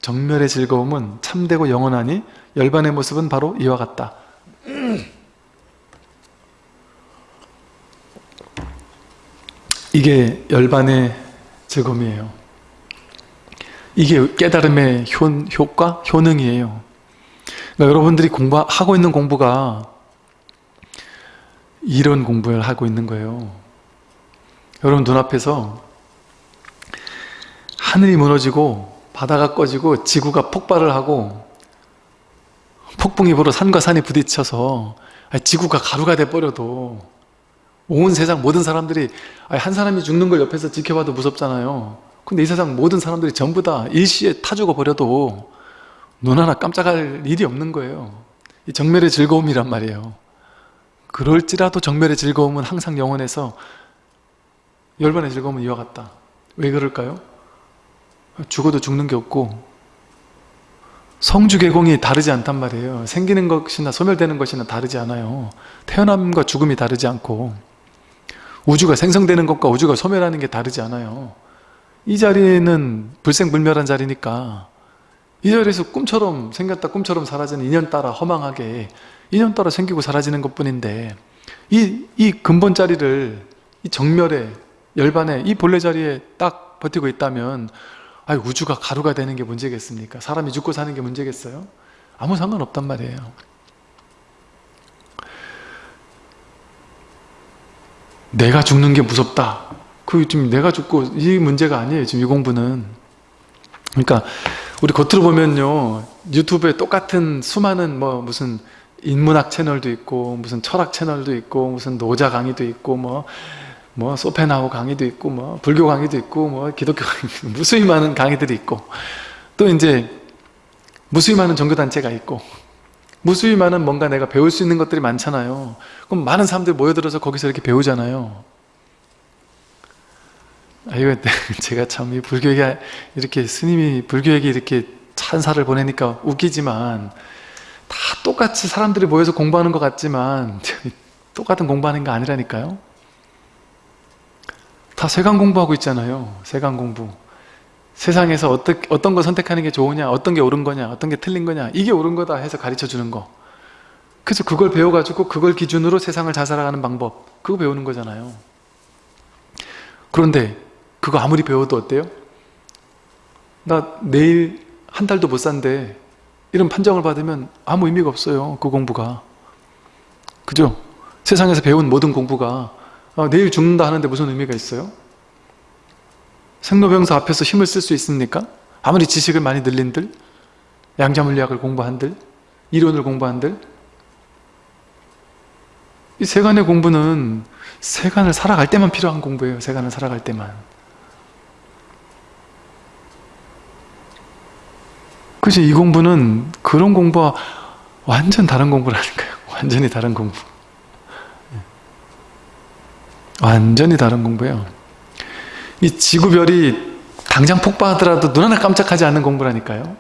[SPEAKER 1] 정멸의 즐거움은 참되고 영원하니 열반의 모습은 바로 이와 같다 이게 열반의 즐거움이에요. 이게 깨달음의 효, 효과, 효능이에요. 그러니까 여러분들이 공부하고 있는 공부가 이런 공부를 하고 있는 거예요. 여러분 눈앞에서 하늘이 무너지고 바다가 꺼지고 지구가 폭발을 하고 폭풍이 불어 산과 산이 부딪혀서 지구가 가루가 돼버려도 온 세상 모든 사람들이 한 사람이 죽는 걸 옆에서 지켜봐도 무섭잖아요. 근데 이 세상 모든 사람들이 전부 다 일시에 타 죽어버려도 눈 하나 깜짝할 일이 없는 거예요. 이 정멸의 즐거움이란 말이에요. 그럴지라도 정멸의 즐거움은 항상 영원해서 열반의 즐거움은 이와 같다. 왜 그럴까요? 죽어도 죽는 게 없고 성주개공이 다르지 않단 말이에요. 생기는 것이나 소멸되는 것이나 다르지 않아요. 태어남과 죽음이 다르지 않고 우주가 생성되는 것과 우주가 소멸하는 게 다르지 않아요 이 자리는 불생불멸한 자리니까 이 자리에서 꿈처럼 생겼다 꿈처럼 사라지는 인연 따라 허망하게 인연 따라 생기고 사라지는 것 뿐인데 이, 이 근본 자리를 이 정멸에 열반에 이 본래 자리에 딱 버티고 있다면 아 우주가 가루가 되는 게 문제겠습니까? 사람이 죽고 사는 게 문제겠어요? 아무 상관없단 말이에요 내가 죽는 게 무섭다. 그 지금 내가 죽고 이 문제가 아니에요 지금 이 공부는. 그러니까 우리 겉으로 보면요 유튜브에 똑같은 수많은 뭐 무슨 인문학 채널도 있고 무슨 철학 채널도 있고 무슨 노자 강의도 있고 뭐뭐 소페나우 강의도 있고 뭐 불교 강의도 있고 뭐 기독교 강의 무수히 많은 강의들이 있고. 또 이제 무수히 많은 종교단체가 있고 무수히 많은 뭔가 내가 배울 수 있는 것들이 많잖아요. 그럼 많은 사람들이 모여들어서 거기서 이렇게 배우잖아요. 아 이거 제가 참 이 불교에게 이렇게 스님이 불교에게 이렇게 찬사를 보내니까 웃기지만 다 똑같이 사람들이 모여서 공부하는 것 같지만 똑같은 공부하는 거 아니라니까요. 다 세관 공부하고 있잖아요. 세관 공부 세상에서 어떤, 어떤 거 선택하는 게 좋으냐 어떤 게 옳은 거냐 어떤 게 틀린 거냐 이게 옳은 거다 해서 가르쳐 주는 거 그래서 그걸 배워가지고 그걸 기준으로 세상을 잘 살아가는 방법 그거 배우는 거잖아요 그런데 그거 아무리 배워도 어때요? 나 내일 한 달도 못 산대 이런 판정을 받으면 아무 의미가 없어요 그 공부가 그죠? 세상에서 배운 모든 공부가 어, 내일 죽는다 하는데 무슨 의미가 있어요? 생로병사 앞에서 힘을 쓸 수 있습니까? 아무리 지식을 많이 늘린들 양자물리학을 공부한들 이론을 공부한들 이 세간의 공부는 세간을 살아갈 때만 필요한 공부예요 세간을 살아갈 때만. 그치 이 공부는 그런 공부와 완전 다른 공부라니까요. 완전히 다른 공부. 완전히 다른 공부예요 이 지구별이 당장 폭파하더라도 눈 하나 깜짝하지 않는 공부라니까요.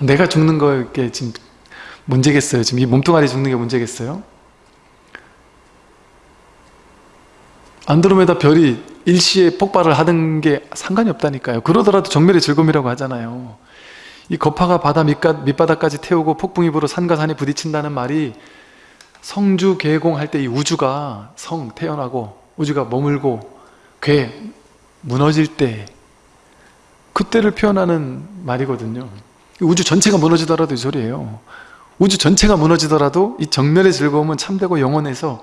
[SPEAKER 1] 내가 죽는 거게 지금 문제겠어요? 지금 이 몸뚱아리 죽는 게 문제겠어요? 안드로메다 별이 일시에 폭발을 하는 게 상관이 없다니까요. 그러더라도 정멸의 즐거움이라고 하잖아요. 이 거파가 바다 밑바닥까지 태우고 불어 산과 산이 부딪힌다는 말이 성주 개공할 때 이 우주가 성 태어나고 우주가 머물고 괴 무너질 때 그때를 표현하는 말이거든요. 우주 전체가 무너지더라도 이 소리예요. 우주 전체가 무너지더라도 이 정멸의 즐거움은 참되고 영원해서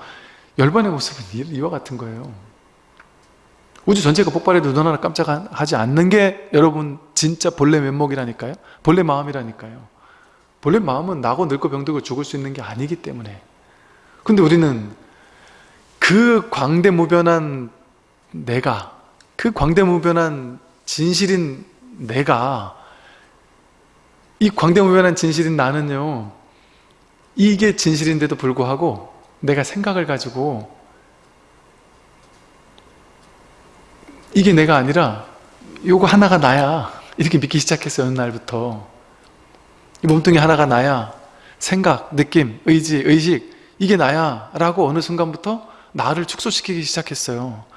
[SPEAKER 1] 열반의 모습은 이와 같은 거예요. 우주 전체가 폭발해도 눈 하나 깜짝하지 않는 게 여러분 진짜 본래 면목이라니까요. 본래 마음이라니까요. 본래 마음은 나고 늙고 병들고 죽을 수 있는 게 아니기 때문에. 근데 우리는 그 광대무변한 내가 그 광대무변한 진실인 내가 이 광대무변한 진실인 나는요 이게 진실인데도 불구하고 내가 생각을 가지고 이게 내가 아니라 요거 하나가 나야. 이렇게 믿기 시작했어요 어느 날부터. 이 몸뚱이 하나가 나야. 생각, 느낌, 의지, 의식 이게 나야 라고 어느 순간부터 나를 축소시키기 시작했어요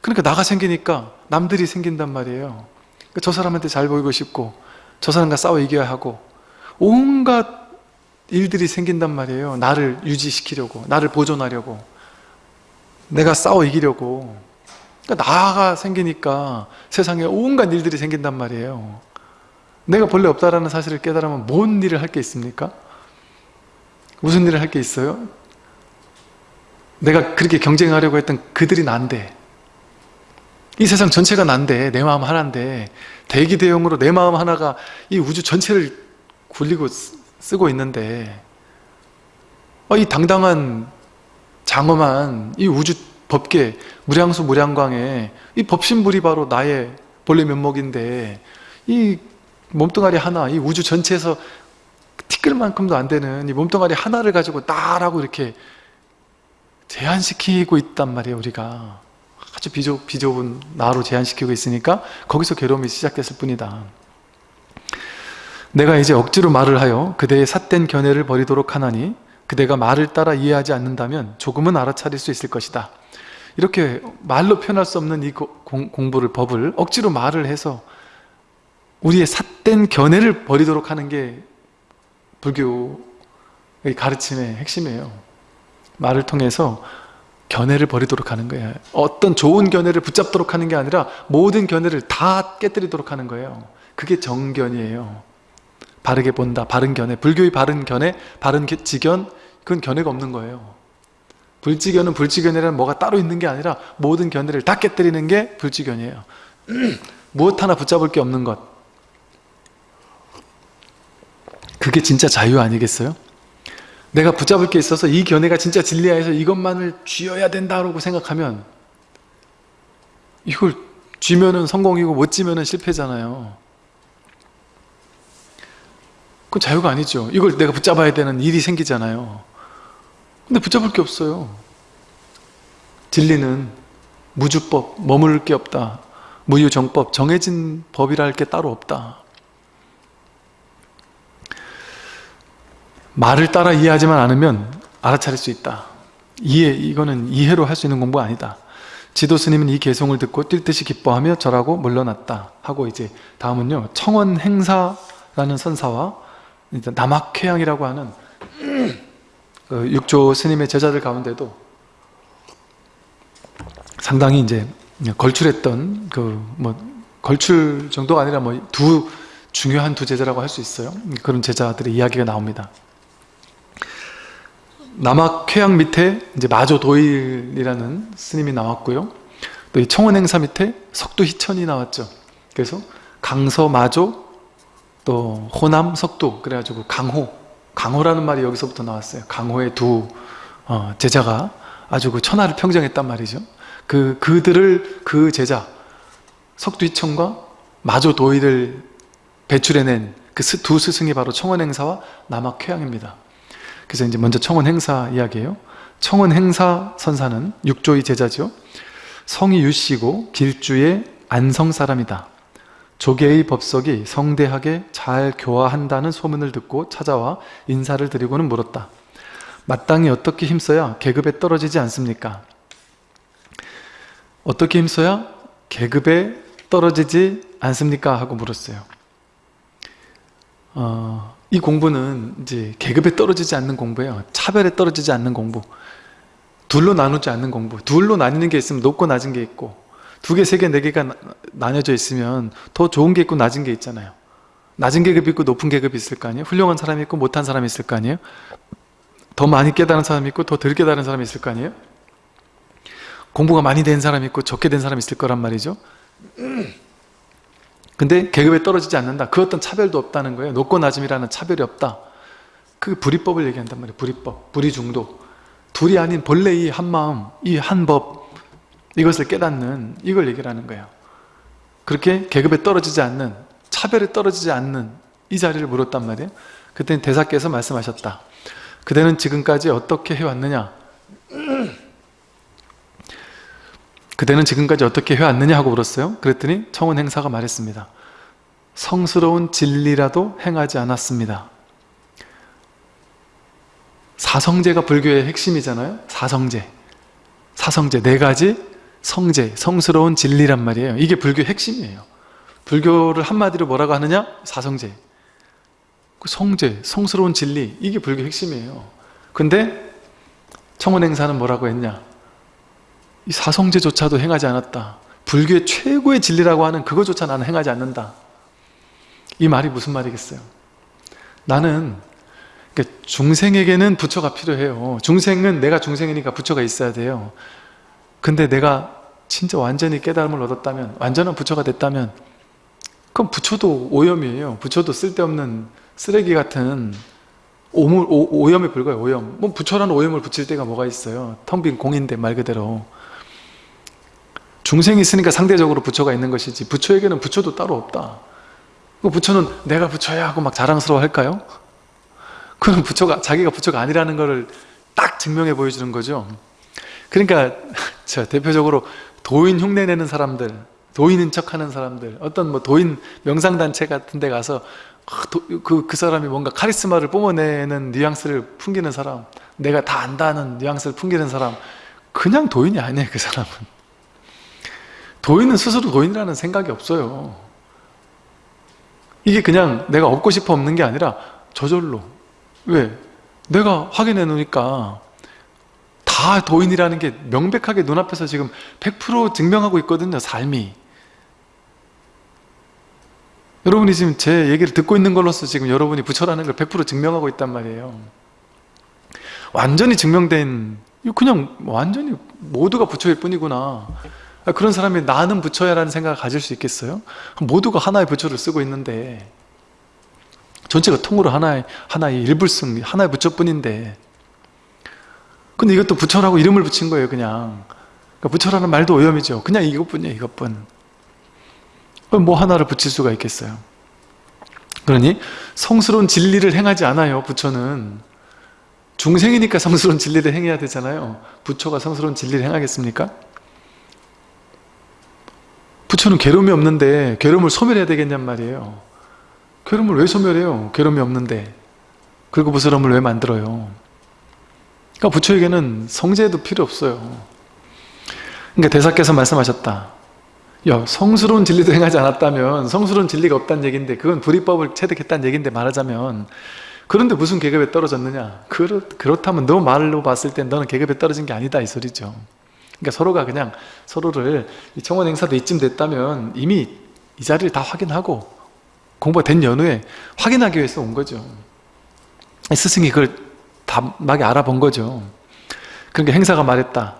[SPEAKER 1] 그러니까 나가 생기니까 남들이 생긴단 말이에요 그러니까 저 사람한테 잘 보이고 싶고 저 사람과 싸워 이겨야 하고 온갖 일들이 생긴단 말이에요 나를 유지시키려고 나를 보존하려고 내가 싸워 이기려고 그러니까 나가 생기니까 세상에 온갖 일들이 생긴단 말이에요 내가 본래 없다라는 사실을 깨달으면 뭔 일을 할 게 있습니까? 무슨 일을 할 게 있어요? 내가 그렇게 경쟁하려고 했던 그들이 난데 이 세상 전체가 난데 내 마음 하나인데 대기 대용으로 내 마음 하나가 이 우주 전체를 굴리고 쓰고 있는데 어, 이 당당한 장엄한 이 우주 법계 무량수 무량광에 이 법신불이 바로 나의 본래 면목인데 이 몸뚱아리 하나 이 우주 전체에서 티끌만큼도 안 되는 이 몸뚱아리 하나를 가지고 나라고 이렇게 제한시키고 있단 말이에요 우리가 아주 비좁, 비좁은 나로 제한시키고 있으니까 거기서 괴로움이 시작됐을 뿐이다. 내가 이제 억지로 말을 하여 그대의 삿된 견해를 버리도록 하나니 그대가 말을 따라 이해하지 않는다면 조금은 알아차릴 수 있을 것이다. 이렇게 말로 표현할 수 없는 이 공부를 법을 억지로 말을 해서 우리의 삿된 견해를 버리도록 하는 게 불교의 가르침의 핵심이에요. 말을 통해서 견해를 버리도록 하는 거예요. 어떤 좋은 견해를 붙잡도록 하는 게 아니라 모든 견해를 다 깨뜨리도록 하는 거예요. 그게 정견이에요. 바르게 본다, 바른 견해. 불교의 바른 견해, 바른 지견 그건 견해가 없는 거예요. 불지견은 불지견이라는 뭐가 따로 있는 게 아니라 모든 견해를 다 깨뜨리는 게 불지견이에요. 무엇 하나 붙잡을 게 없는 것. 그게 진짜 자유 아니겠어요? 내가 붙잡을 게 있어서 이 견해가 진짜 진리야 해서 이것만을 쥐어야 된다고 생각하면 이걸 쥐면은 성공이고 못 쥐면은 실패잖아요. 그건 자유가 아니죠. 이걸 내가 붙잡아야 되는 일이 생기잖아요. 근데 붙잡을 게 없어요. 진리는 무주법, 머무를 게 없다. 무유정법, 정해진 법이라 할 게 따로 없다 말을 따라 이해하지만 않으면 알아차릴 수 있다. 이해, 이거는 이해로 할 수 있는 공부가 아니다. 지도 스님은 이 개송을 듣고 뛸 듯이 기뻐하며 절하고 물러났다 하고 이제 다음은요 청원 행사라는 선사와 남학회양이라고 하는 그 육조 스님의 제자들 가운데도 상당히 이제 걸출했던 그 뭐 걸출 정도가 아니라 뭐 두 중요한 두 제자라고 할 수 있어요. 그런 제자들의 이야기가 나옵니다 남학회양 밑에 이제 마조도일이라는 스님이 나왔고요. 또 이 청원행사 밑에 석두희천이 나왔죠. 그래서 강서 마조 또 호남 석두 그래가지고 강호 강호라는 말이 여기서부터 나왔어요. 강호의 두 어, 제자가 아주 그 천하를 평정했단 말이죠. 그 그들을 그 제자 석두희천과 마조도일을 배출해낸 그 두 스승이 바로 청원행사와 남학회양입니다. 그래서 이제 먼저 청원 행사 이야기예요. 청원 행사 선사는 육조의 제자죠. 성이 유씨고 길주의 안성 사람이다. 조계의 법석이 성대하게 잘 교화한다는 소문을 듣고 찾아와 인사를 드리고는 물었다. 마땅히 어떻게 힘써야 계급에 떨어지지 않습니까? 어떻게 힘써야 계급에 떨어지지 않습니까? 하고 물었어요. 어, 이 공부는 이제 계급에 떨어지지 않는 공부예요. 차별에 떨어지지 않는 공부. 둘로 나누지 않는 공부. 둘로 나뉘는 게 있으면 높고 낮은 게 있고 두 개, 세 개, 네 개가 나뉘어져 있으면 더 좋은 게 있고 낮은 게 있잖아요. 낮은 계급이 있고 높은 계급이 있을 거 아니에요? 훌륭한 사람이 있고 못한 사람이 있을 거 아니에요? 더 많이 깨달은 사람이 있고 더 덜 깨달은 사람이 있을 거 아니에요? 공부가 많이 된 사람이 있고 적게 된 사람이 있을 거란 말이죠. 근데 계급에 떨어지지 않는다. 그 어떤 차별도 없다는 거예요. 높고 낮음이라는 차별이 없다. 그 불이법을 얘기한단 말이에요. 불이법, 불이중도. 둘이 아닌 본래 이 한마음, 이 한법 이것을 깨닫는 이걸 얘기를 하는 거예요. 그렇게 계급에 떨어지지 않는 차별에 떨어지지 않는 이 자리를 물었단 말이에요. 그때 대사께서 말씀하셨다. 그대는 지금까지 어떻게 해왔느냐? 그대는 지금까지 어떻게 해왔느냐 하고 물었어요. 그랬더니 청원 행사가 말했습니다. 성스러운 진리라도 행하지 않았습니다. 사성제가 불교의 핵심이잖아요. 사성제. 사성제 네 가지 성제, 성스러운 진리란 말이에요. 이게 불교의 핵심이에요. 불교를 한마디로 뭐라고 하느냐? 사성제. 그 성제, 성스러운 진리 이게 불교 핵심이에요. 근데 청원행사는 뭐라고 했냐? 이 사성제조차도 행하지 않았다. 불교의 최고의 진리라고 하는 그거조차 나는 행하지 않는다. 이 말이 무슨 말이겠어요? 나는 그러니까 중생에게는 부처가 필요해요. 중생은 내가 중생이니까 부처가 있어야 돼요. 근데 내가 진짜 완전히 깨달음을 얻었다면 완전한 부처가 됐다면 그럼 부처도 오염이에요 부처도 쓸데없는 쓰레기 같은 오물, 오, 오염에 불과해요 오염 뭐 부처라는 오염을 붙일 때가 뭐가 있어요 텅 빈 공인데 말 그대로 중생이 있으니까 상대적으로 부처가 있는 것이지 부처에게는 부처도 따로 없다. 그 부처는 내가 부처야 하고 막 자랑스러워 할까요? 그럼 부처가 자기가 부처가 아니라는 것을 딱 증명해 보여주는 거죠. 그러니까 저 대표적으로 도인 흉내 내는 사람들 도인인 척하는 사람들 어떤 뭐 도인 명상단체 같은 데 가서 그, 그 사람이 뭔가 카리스마를 뿜어내는 뉘앙스를 풍기는 사람 내가 다 안다는 뉘앙스를 풍기는 사람 그냥 도인이 아니에요 그 사람은 도인은 스스로 도인이라는 생각이 없어요. 이게 그냥 내가 얻고 싶어 없는 게 아니라 저절로. 왜? 내가 확인해 놓으니까 다 도인이라는 게 명백하게 눈앞에서 지금 100% 증명하고 있거든요 삶이. 여러분이 지금 제 얘기를 듣고 있는 걸로서 지금 여러분이 부처라는 걸 100% 증명하고 있단 말이에요. 완전히 증명된 그냥 완전히 모두가 부처일 뿐이구나 그런 사람이 나는 부처야 라는 생각을 가질 수 있겠어요? 모두가 하나의 부처를 쓰고 있는데 전체가 통으로 하나의, 하나의 일불승, 하나의 부처뿐인데 근데 이것도 부처라고 이름을 붙인 거예요 그냥. 그러니까 부처라는 말도 오염이죠. 그냥 이것뿐이에요 이것뿐. 뭐 하나를 붙일 수가 있겠어요? 그러니 성스러운 진리를 행하지 않아요 부처는. 중생이니까 성스러운 진리를 행해야 되잖아요. 부처가 성스러운 진리를 행하겠습니까? 부처는 괴로움이 없는데 괴로움을 소멸해야 되겠냔 말이에요. 괴로움을 왜 소멸해요? 괴로움이 없는데. 그리고 부스럼을 왜 만들어요? 그러니까 부처에게는 성제도 필요 없어요. 그러니까 대사께서 말씀하셨다. 야 성스러운 진리도 행하지 않았다면 성스러운 진리가 없다는 얘기인데 그건 불이법을 체득했다는 얘기인데 말하자면 그런데 무슨 계급에 떨어졌느냐? 그렇, 그렇다면 너 말로 봤을 땐 너는 계급에 떨어진 게 아니다 이 소리죠 그러니까 서로가 그냥 서로를 청원 행사도 이쯤 됐다면 이미 이 자리를 다 확인하고 공부가 된 연후에 확인하기 위해서 온 거죠. 스승이 그걸 담하게 알아본 거죠. 그러니까 행사가 말했다.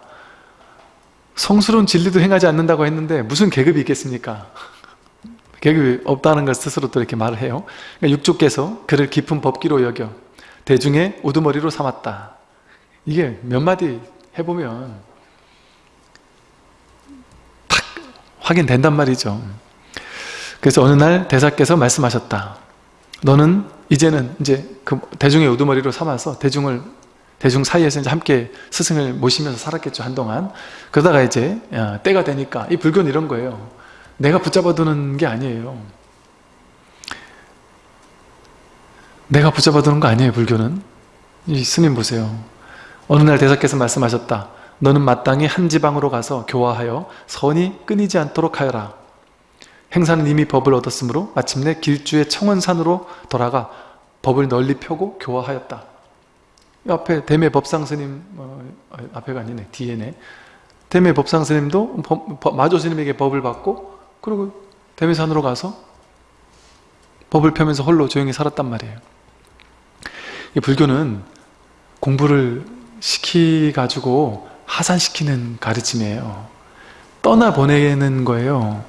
[SPEAKER 1] 성스러운 진리도 행하지 않는다고 했는데 무슨 계급이 있겠습니까? 계급이 없다는 걸 스스로 또 이렇게 말을 해요. 그러니까 육조께서 그를 깊은 법기로 여겨 대중의 우두머리로 삼았다. 이게 몇 마디 해보면 확인된단 말이죠. 그래서 어느 날 대사께서 말씀하셨다. 너는 이제는 이제 그 대중의 우두머리로 삼아서 대중을 대중 사이에서 이제 함께 스승을 모시면서 살았겠죠 한동안. 그러다가 이제 때가 되니까 이 불교는 이런 거예요. 내가 붙잡아두는 게 아니에요. 내가 붙잡아두는 거 아니에요 불교는. 이 스님 보세요. 어느 날 대사께서 말씀하셨다 너는 마땅히 한 지방으로 가서 교화하여 선이 끊이지 않도록 하여라. 행사는 이미 법을 얻었으므로 마침내 길주의 청원산으로 돌아가 법을 널리 펴고 교화하였다. 앞에 대매 법상 스님 어, 앞에가 아니네 뒤에네 대매 법상 스님도 마조 스님에게 법을 받고 그리고 대매산으로 가서 법을 펴면서 홀로 조용히 살았단 말이에요 이 불교는 공부를 시키 가지고 하산시키는 가르침이에요. 떠나보내는 거예요.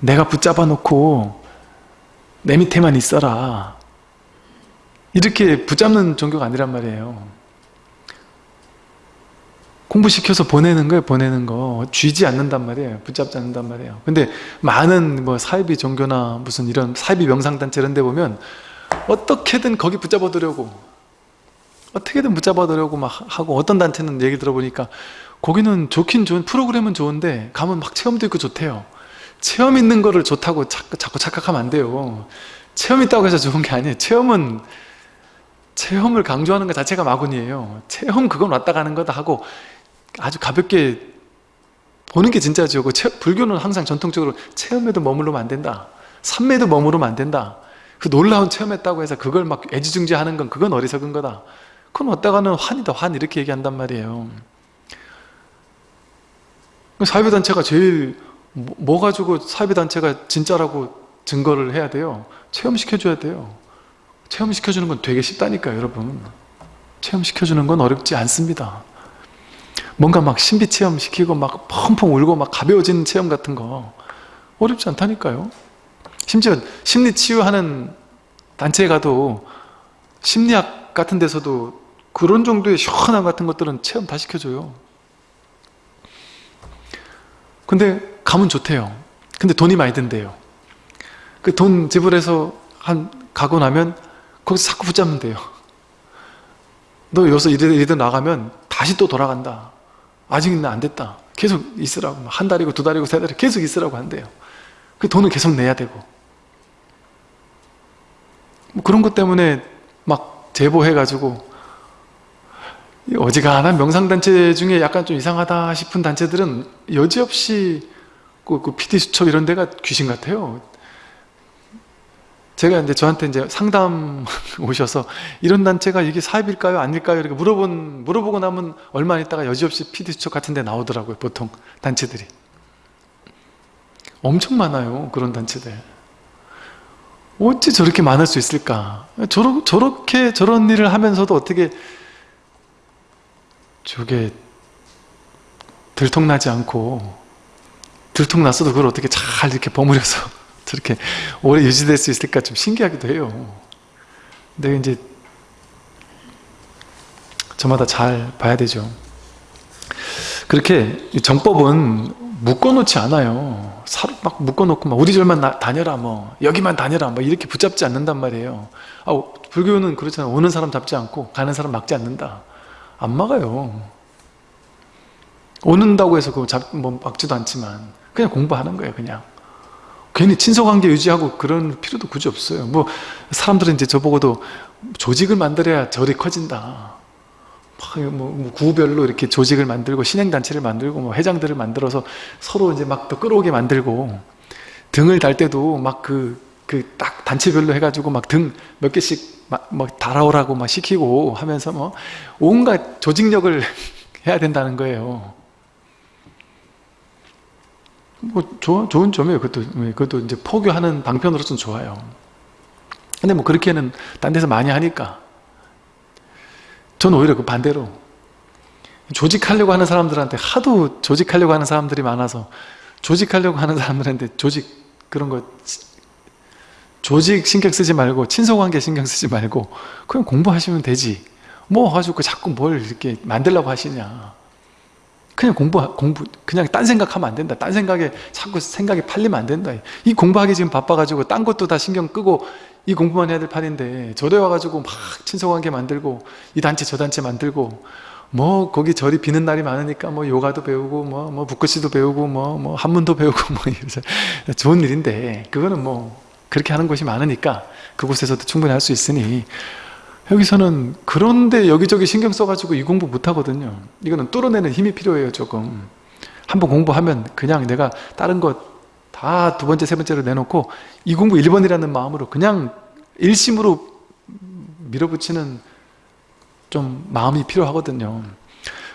[SPEAKER 1] 내가 붙잡아 놓고 내 밑에만 있어라. 이렇게 붙잡는 종교가 아니란 말이에요. 공부시켜서 보내는 거예요 보내는 거. 쥐지 않는단 말이에요 붙잡지 않는단 말이에요. 근데 많은 뭐 사이비 종교나 무슨 이런 사이비 명상단체 이런 데 보면 어떻게든 거기 붙잡아 두려고 어떻게든 붙잡아 두려고 막 하고 어떤 단체는 얘기 들어보니까 거기는 좋긴 좋은 프로그램은 좋은데 가면 막 체험도 있고 좋대요. 체험 있는 거를 좋다고 자꾸, 자꾸 착각하면 안 돼요. 체험 있다고 해서 좋은 게 아니에요. 체험은 체험을 강조하는 것 자체가 마군이에요. 체험 그건 왔다 가는 거다 하고 아주 가볍게 보는 게 진짜죠 그 불교는 항상 전통적으로 체험에도 머무르면 안 된다. 삼매도 머무르면 안 된다. 그 놀라운 체험했다고 해서 그걸 막 애지중지하는 건 그건 어리석은 거다 그건 어디다가는 환이다 환 이렇게 얘기한단 말이에요. 그 사회단체가 제일 뭐, 뭐 가지고 사회단체가 진짜라고 증거를 해야 돼요? 체험시켜줘야 돼요. 체험시켜주는 건 되게 쉽다니까요 여러분. 체험시켜주는 건 어렵지 않습니다. 뭔가 막 신비 체험 시키고 막 펑펑 울고 막 가벼워지는 체험 같은 거 어렵지 않다니까요. 심지어 심리 치유하는 단체에 가도 심리학 같은 데서도 그런 정도의 시원함 같은 것들은 체험 다 시켜줘요. 근데 가면 좋대요. 근데 돈이 많이 든대요. 그 돈 지불해서 한 가고 나면 거기서 자꾸 붙잡면 돼요. 너 여기서 이리든 나가면 다시 또 돌아간다. 아직 안 됐다. 계속 있으라고. 한 달이고 두 달이고 세 달이고 계속 있으라고 한대요. 그 돈은 계속 내야 되고. 뭐 그런 것 때문에 막 제보해가지고 어지간한 명상단체 중에 약간 좀 이상하다 싶은 단체들은 여지없이 그, 그 PD수첩 이런 데가 귀신 같아요 제가 이제 저한테 이제 상담 오셔서 이런 단체가 이게 사입일까요? 아닐까요? 이렇게 물어본, 물어보고 나면 얼마 있다가 여지없이 PD수첩 같은 데 나오더라고요 보통 단체들이 엄청 많아요 그런 단체들 어찌 저렇게 많을 수 있을까 저러, 저렇게 저런 일을 하면서도 어떻게 저게 들통나지 않고 들통났어도 그걸 어떻게 잘 이렇게 버무려서 저렇게 오래 유지될 수 있을까 좀 신기하기도 해요. 근데 이제 저마다 잘 봐야 되죠. 그렇게 정법은 묶어놓지 않아요. 사로 막 묶어놓고 막 우리 절만 나, 다녀라 뭐 여기만 다녀라 뭐 이렇게 붙잡지 않는단 말이에요. 아, 불교는 그렇잖아요. 오는 사람 잡지 않고 가는 사람 막지 않는다 안 막아요. 오는다고 해서 그거 잡, 뭐 막지도 않지만 그냥 공부하는 거예요 그냥. 괜히 친소관계 유지하고 그런 필요도 굳이 없어요. 뭐 사람들은 이제 저보고도 조직을 만들어야 절이 커진다. 뭐, 뭐 구별로 이렇게 조직을 만들고 신행단체를 만들고 뭐 회장들을 만들어서 서로 이제 막 더 끌어오게 만들고 등을 달 때도 막 그 그 딱 단체별로 해가지고 막 등 몇 개씩 막, 뭐 달아오라고 막 시키고 하면서 뭐 온갖 조직력을 해야 된다는 거예요. 뭐 좋은 좋은 점이에요. 그것도 그것도 이제 포교하는 방편으로서는 좋아요. 근데 뭐 그렇게는 딴 데서 많이 하니까 저는 오히려 그 반대로 조직하려고 하는 사람들한테 하도 조직하려고 하는 사람들이 많아서 조직하려고 하는 사람들한테 조직 그런 거 조직 신경 쓰지 말고 친소관계 신경 쓰지 말고 그냥 공부하시면 되지. 뭐 가지고 자꾸 뭘 이렇게 만들려고 하시냐. 그냥 공부 공부 그냥 딴 생각하면 안 된다. 딴 생각에 자꾸 생각이 팔리면 안 된다. 이 공부하기 지금 바빠가지고 딴 것도 다 신경 끄고 이 공부만 해야 될 판인데 절에 와가지고 막 친소관계 만들고 이 단체 저 단체 만들고 뭐 거기 절이 비는 날이 많으니까 뭐 요가도 배우고 뭐뭐 북글씨도 배우고 뭐뭐 한문도 배우고 뭐 이래서 좋은 일인데 그거는 뭐 그렇게 하는 곳이 많으니까 그곳에서도 충분히 할 수 있으니 여기서는 그런데 여기저기 신경 써가지고 이 공부 못 하거든요. 이거는 뚫어내는 힘이 필요해요 조금. 한번 공부하면 그냥 내가 다른 것 다 두 번째 세 번째로 내놓고 이 공부 1번이라는 마음으로 그냥 일심으로 밀어붙이는 좀 마음이 필요하거든요.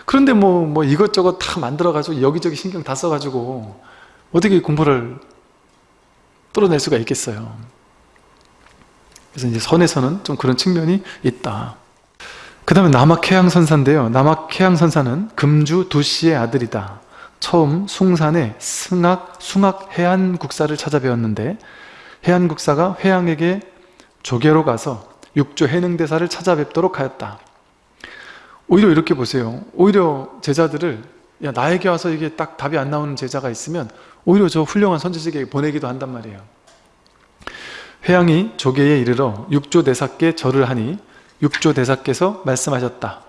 [SPEAKER 1] 그런데 뭐, 뭐 이것저것 다 만들어가지고 여기저기 신경 다 써가지고 어떻게 공부를 뚫어낼 수가 있겠어요. 그래서 이제 선에서는 좀 그런 측면이 있다. 그 다음에 남학해양선사인데요. 남학해양선사는 금주 두씨의 아들이다. 처음 숭산에 승학, 숭학 해안국사를 찾아뵈었는데 해안국사가 회양에게 조계로 가서 육조 해능대사를 찾아뵙도록 하였다. 오히려 이렇게 보세요. 오히려 제자들을 야 나에게 와서 이게 딱 답이 안 나오는 제자가 있으면 오히려 저 훌륭한 선지식에게 보내기도 한단 말이에요. 회양이 조계에 이르러 육조 대사께 절을 하니 육조 대사께서 말씀하셨다.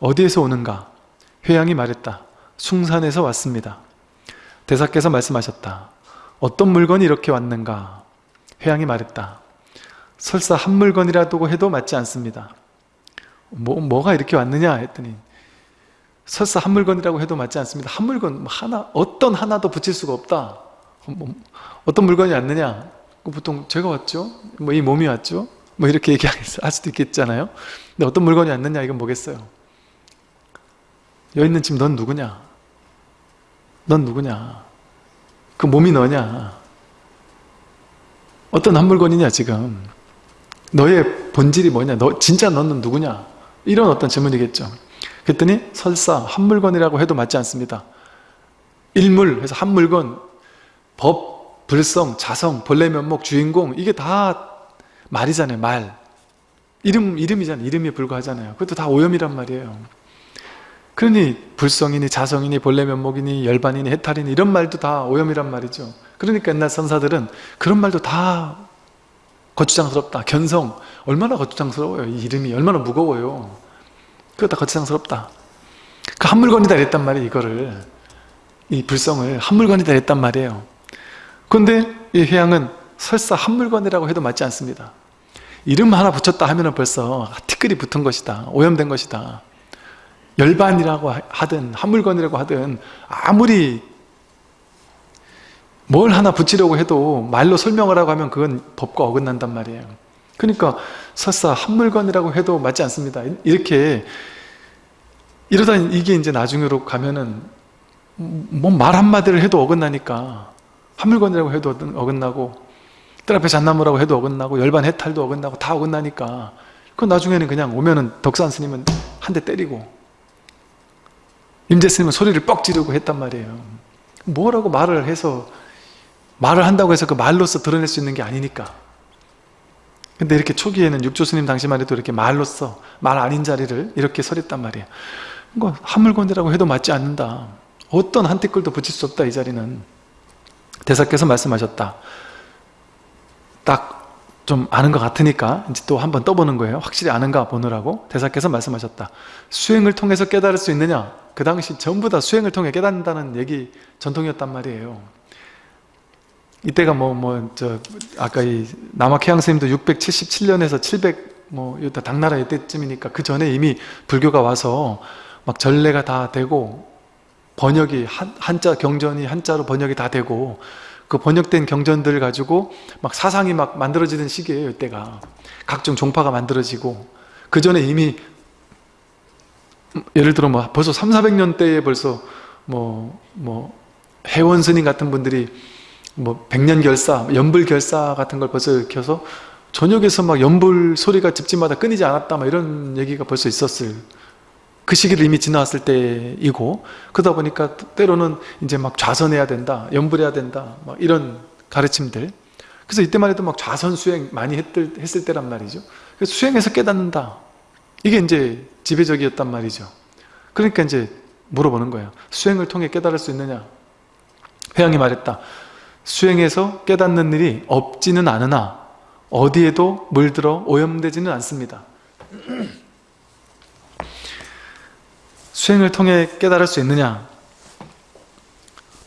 [SPEAKER 1] 어디에서 오는가? 회양이 말했다. 숭산에서 왔습니다. 대사께서 말씀하셨다. 어떤 물건이 이렇게 왔는가? 회양이 말했다. 설사 한 물건이라도 해도 맞지 않습니다. 뭐, 뭐가 이렇게 왔느냐? 했더니 설사 한 물건이라고 해도 맞지 않습니다. 한 물건 뭐 하나 어떤 하나도 붙일 수가 없다. 뭐, 어떤 물건이 왔느냐? 보통 제가 왔죠? 뭐 이 몸이 왔죠? 뭐 이렇게 얘기할 수도 있겠잖아요. 근데 어떤 물건이 왔느냐? 이건 뭐겠어요? 여기 있는 지금 넌 누구냐? 넌 누구냐? 그 몸이 너냐? 어떤 한 물건이냐 지금? 너의 본질이 뭐냐? 너 진짜 너는 누구냐? 이런 어떤 질문이겠죠 그랬더니 설사 한 물건이라고 해도 맞지 않습니다. 일물 해서 한 물건 법, 불성, 자성, 본래 면목, 주인공 이게 다 말이잖아요 말. 이름, 이름이잖아요 이름에 불과하잖아요. 그것도 다 오염이란 말이에요. 그러니 불성이니 자성이니 본래 면목이니 열반이니 해탈이니 이런 말도 다 오염이란 말이죠. 그러니까 옛날 선사들은 그런 말도 다 거추장스럽다 견성. 얼마나 거추장스러워요 이 이름이. 얼마나 무거워요 그거 다 거추장스럽다. 그 한 물건이다 이랬단 말이에요 이거를. 이 불성을 한 물건이다 이랬단 말이에요. 그런데 이 회양은 설사 한 물건이라고 해도 맞지 않습니다. 이름 하나 붙였다 하면 벌써 티끌이 붙은 것이다 오염된 것이다. 열반이라고 하든 한 물건이라고 하든 아무리 뭘 하나 붙이려고 해도 말로 설명을 하고 하면 그건 법과 어긋난단 말이에요. 그러니까 설사 한 물건이라고 해도 맞지 않습니다. 이렇게 이러다 이게 이제 나중으로 가면은 뭐 말 한마디를 해도 어긋나니까 한 물건이라고 해도 어긋나고 뜰 앞에 잣나무라고 해도 어긋나고 열반 해탈도 어긋나고 다 어긋나니까 그 나중에는 그냥 오면은 덕산 스님은 한 대 때리고 임재 스님은 소리를 뻑 지르고 했단 말이에요. 뭐라고 말을 해서 말을 한다고 해서 그 말로서 드러낼 수 있는 게 아니니까 근데 이렇게 초기에는 육조 스님 당시만 해도 이렇게 말로써 말 아닌 자리를 이렇게 설했단 말이에요. 이거 한물건이라고 해도 맞지 않는다. 어떤 한 티끌도 붙일 수 없다 이 자리는. 대사께서 말씀하셨다. 딱 좀 아는 것 같으니까 이제 또 한번 떠보는 거예요. 확실히 아는가 보느라고 대사께서 말씀하셨다. 수행을 통해서 깨달을 수 있느냐? 그 당시 전부 다 수행을 통해 깨닫는다는 얘기 전통이었단 말이에요 이때가 뭐 뭐 저 아까 이 남학해양 스님도 677년에서 700 뭐 이때 당나라 이때쯤이니까 그 전에 이미 불교가 와서 막 전례가 다 되고 번역이 한, 한자 경전이 한자로 번역이 다 되고 그 번역된 경전들 가지고 막 사상이 막 만들어지는 시기예요 이때가. 각종 종파가 만들어지고. 그 전에 이미 예를 들어 뭐 벌써 3, 400년 대에 벌써 뭐 뭐 해원 스님 같은 분들이 뭐 백년결사, 연불결사 같은 걸 벌써 익혀서 저녁에서 막 연불 소리가 집집마다 끊이지 않았다 막 이런 얘기가 벌써 있었을 그 시기를 이미 지나왔을 때이고 그러다 보니까 때로는 이제 막 좌선해야 된다 연불해야 된다 막 이런 가르침들. 그래서 이때만 해도 막 좌선 수행 많이 했을, 했을 때란 말이죠. 그래서 수행해서 깨닫는다. 이게 이제 지배적이었단 말이죠. 그러니까 이제 물어보는 거예요 수행을 통해 깨달을 수 있느냐? 회양이 말했다 수행해서 깨닫는 일이 없지는 않으나 어디에도 물들어 오염되지는 않습니다. 수행을 통해 깨달을 수 있느냐?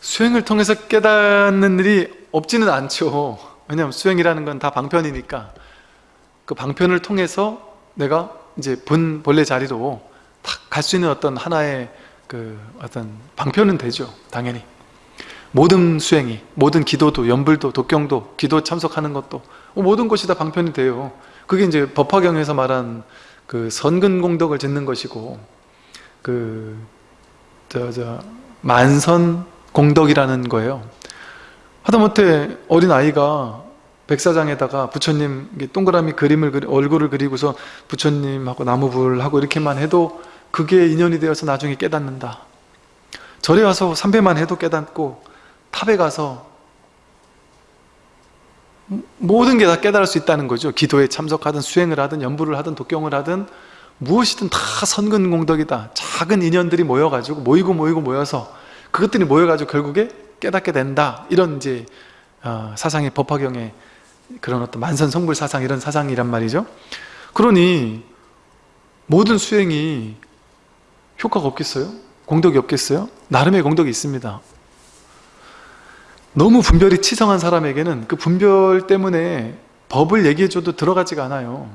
[SPEAKER 1] 수행을 통해서 깨닫는 일이 없지는 않죠. 왜냐하면 수행이라는 건 다 방편이니까. 그 방편을 통해서 내가 이제 본 본래 자리로 갈수 있는 어떤 하나의 그 어떤 방편은 되죠 당연히 모든 수행이 모든 기도도 연불도 독경도 기도 참석하는 것도 모든 것이 다 방편이 돼요 그게 이제 법화경에서 말한 그 선근공덕을 짓는 것이고 그, 저, 저, 만선 공덕이라는 거예요. 하다못해 어린 아이가 백사장에다가 부처님 동그라미 그림을 그리, 얼굴을 그리고서 부처님하고 나무불 하고 이렇게만 해도 그게 인연이 되어서 나중에 깨닫는다. 절에 와서 삼배만 해도 깨닫고 탑에 가서 모든 게 다 깨달을 수 있다는 거죠. 기도에 참석하든 수행을 하든 연부를 하든 독경을 하든 무엇이든 다 선근공덕이다 작은 인연들이 모여가지고 모이고 모이고 모여서 그것들이 모여가지고 결국에 깨닫게 된다 이런 이제 어, 사상의 법화경의 그런 어떤 만선성불 사상 이런 사상이란 말이죠 그러니 모든 수행이 효과가 없겠어요? 공덕이 없겠어요? 나름의 공덕이 있습니다 너무 분별이 치성한 사람에게는 그 분별 때문에 법을 얘기해줘도 들어가지가 않아요.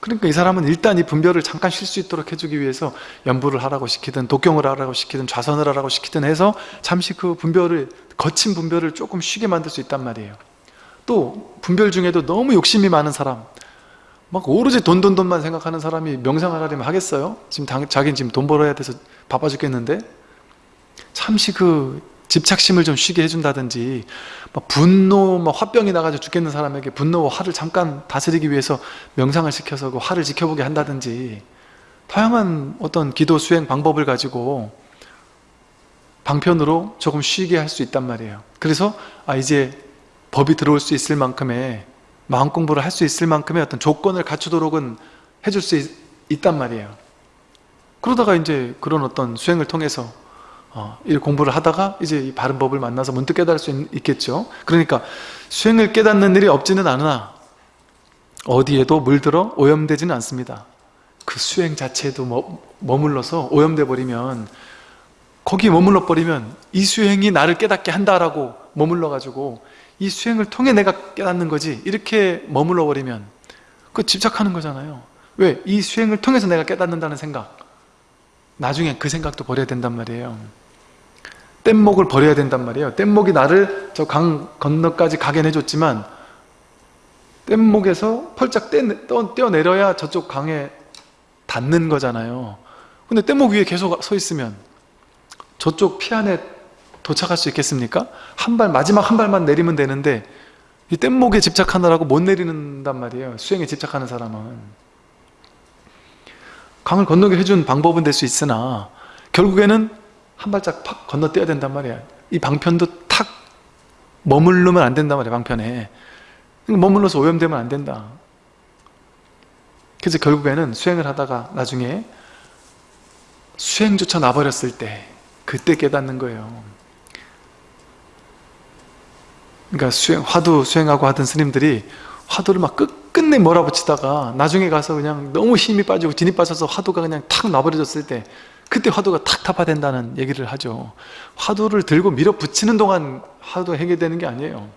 [SPEAKER 1] 그러니까 이 사람은 일단 이 분별을 잠깐 쉴 수 있도록 해주기 위해서 연부를 하라고 시키든 독경을 하라고 시키든 좌선을 하라고 시키든 해서 잠시 그 분별을 거친 분별을 조금 쉬게 만들 수 있단 말이에요. 또 분별 중에도 너무 욕심이 많은 사람 막 오로지 돈 돈 돈만 생각하는 사람이 명상을 하려면 하겠어요? 지금 당, 자기는 지금 돈 벌어야 돼서 바빠 죽겠는데? 잠시 그 집착심을 좀 쉬게 해준다든지 막 분노, 막 화병이 나가지고 죽겠는 사람에게 분노와 화를 잠깐 다스리기 위해서 명상을 시켜서 그 화를 지켜보게 한다든지 다양한 어떤 기도 수행 방법을 가지고 방편으로 조금 쉬게 할 수 있단 말이에요. 그래서 아 이제 법이 들어올 수 있을 만큼의 마음 공부를 할 수 있을 만큼의 어떤 조건을 갖추도록은 해줄 수 있, 있단 말이에요. 그러다가 이제 그런 어떤 수행을 통해서 어, 이 공부를 하다가 이제 이 바른 법을 만나서 문득 깨달을 수 있, 겠죠. 그러니까 수행을 깨닫는 일이 없지는 않으나 어디에도 물들어 오염되지는 않습니다. 그 수행 자체에도 머, 머물러서 오염돼 버리면 거기에 머물러 버리면 이 수행이 나를 깨닫게 한다라고 머물러 가지고 이 수행을 통해 내가 깨닫는 거지 이렇게 머물러 버리면 그 집착하는 거잖아요. 왜? 이 수행을 통해서 내가 깨닫는다는 생각. 나중에 그 생각도 버려야 된단 말이에요 뗏목을 버려야 된단 말이에요. 뗏목이 나를 저 강 건너까지 가게 해줬지만 뗏목에서 펄짝 떼어내려야 저쪽 강에 닿는 거잖아요. 근데 뗏목 위에 계속 서 있으면 저쪽 피안에 도착할 수 있겠습니까? 한 발 마지막 한 발만 내리면 되는데 이 뗏목에 집착하느라고 못 내리는단 말이에요. 수행에 집착하는 사람은. 강을 건너게 해준 방법은 될 수 있으나 결국에는 한 발짝 팍 건너뛰어야 된단 말이야. 이 방편도 탁 머물르면 안 된단 말이야 방편에. 머물러서 오염되면 안 된다. 그래서 결국에는 수행을 하다가 나중에 수행조차 놔버렸을 때 그때 깨닫는 거예요. 그러니까 수행, 화두 수행하고 하던 스님들이 화두를 막 끝끝내 몰아붙이다가 나중에 가서 그냥 너무 힘이 빠지고 진이 빠져서 화두가 그냥 탁 놔버려졌을 때 그때 화두가 탁 타파된다는 얘기를 하죠. 화두를 들고 밀어붙이는 동안 화두가 해결되는 게 아니에요.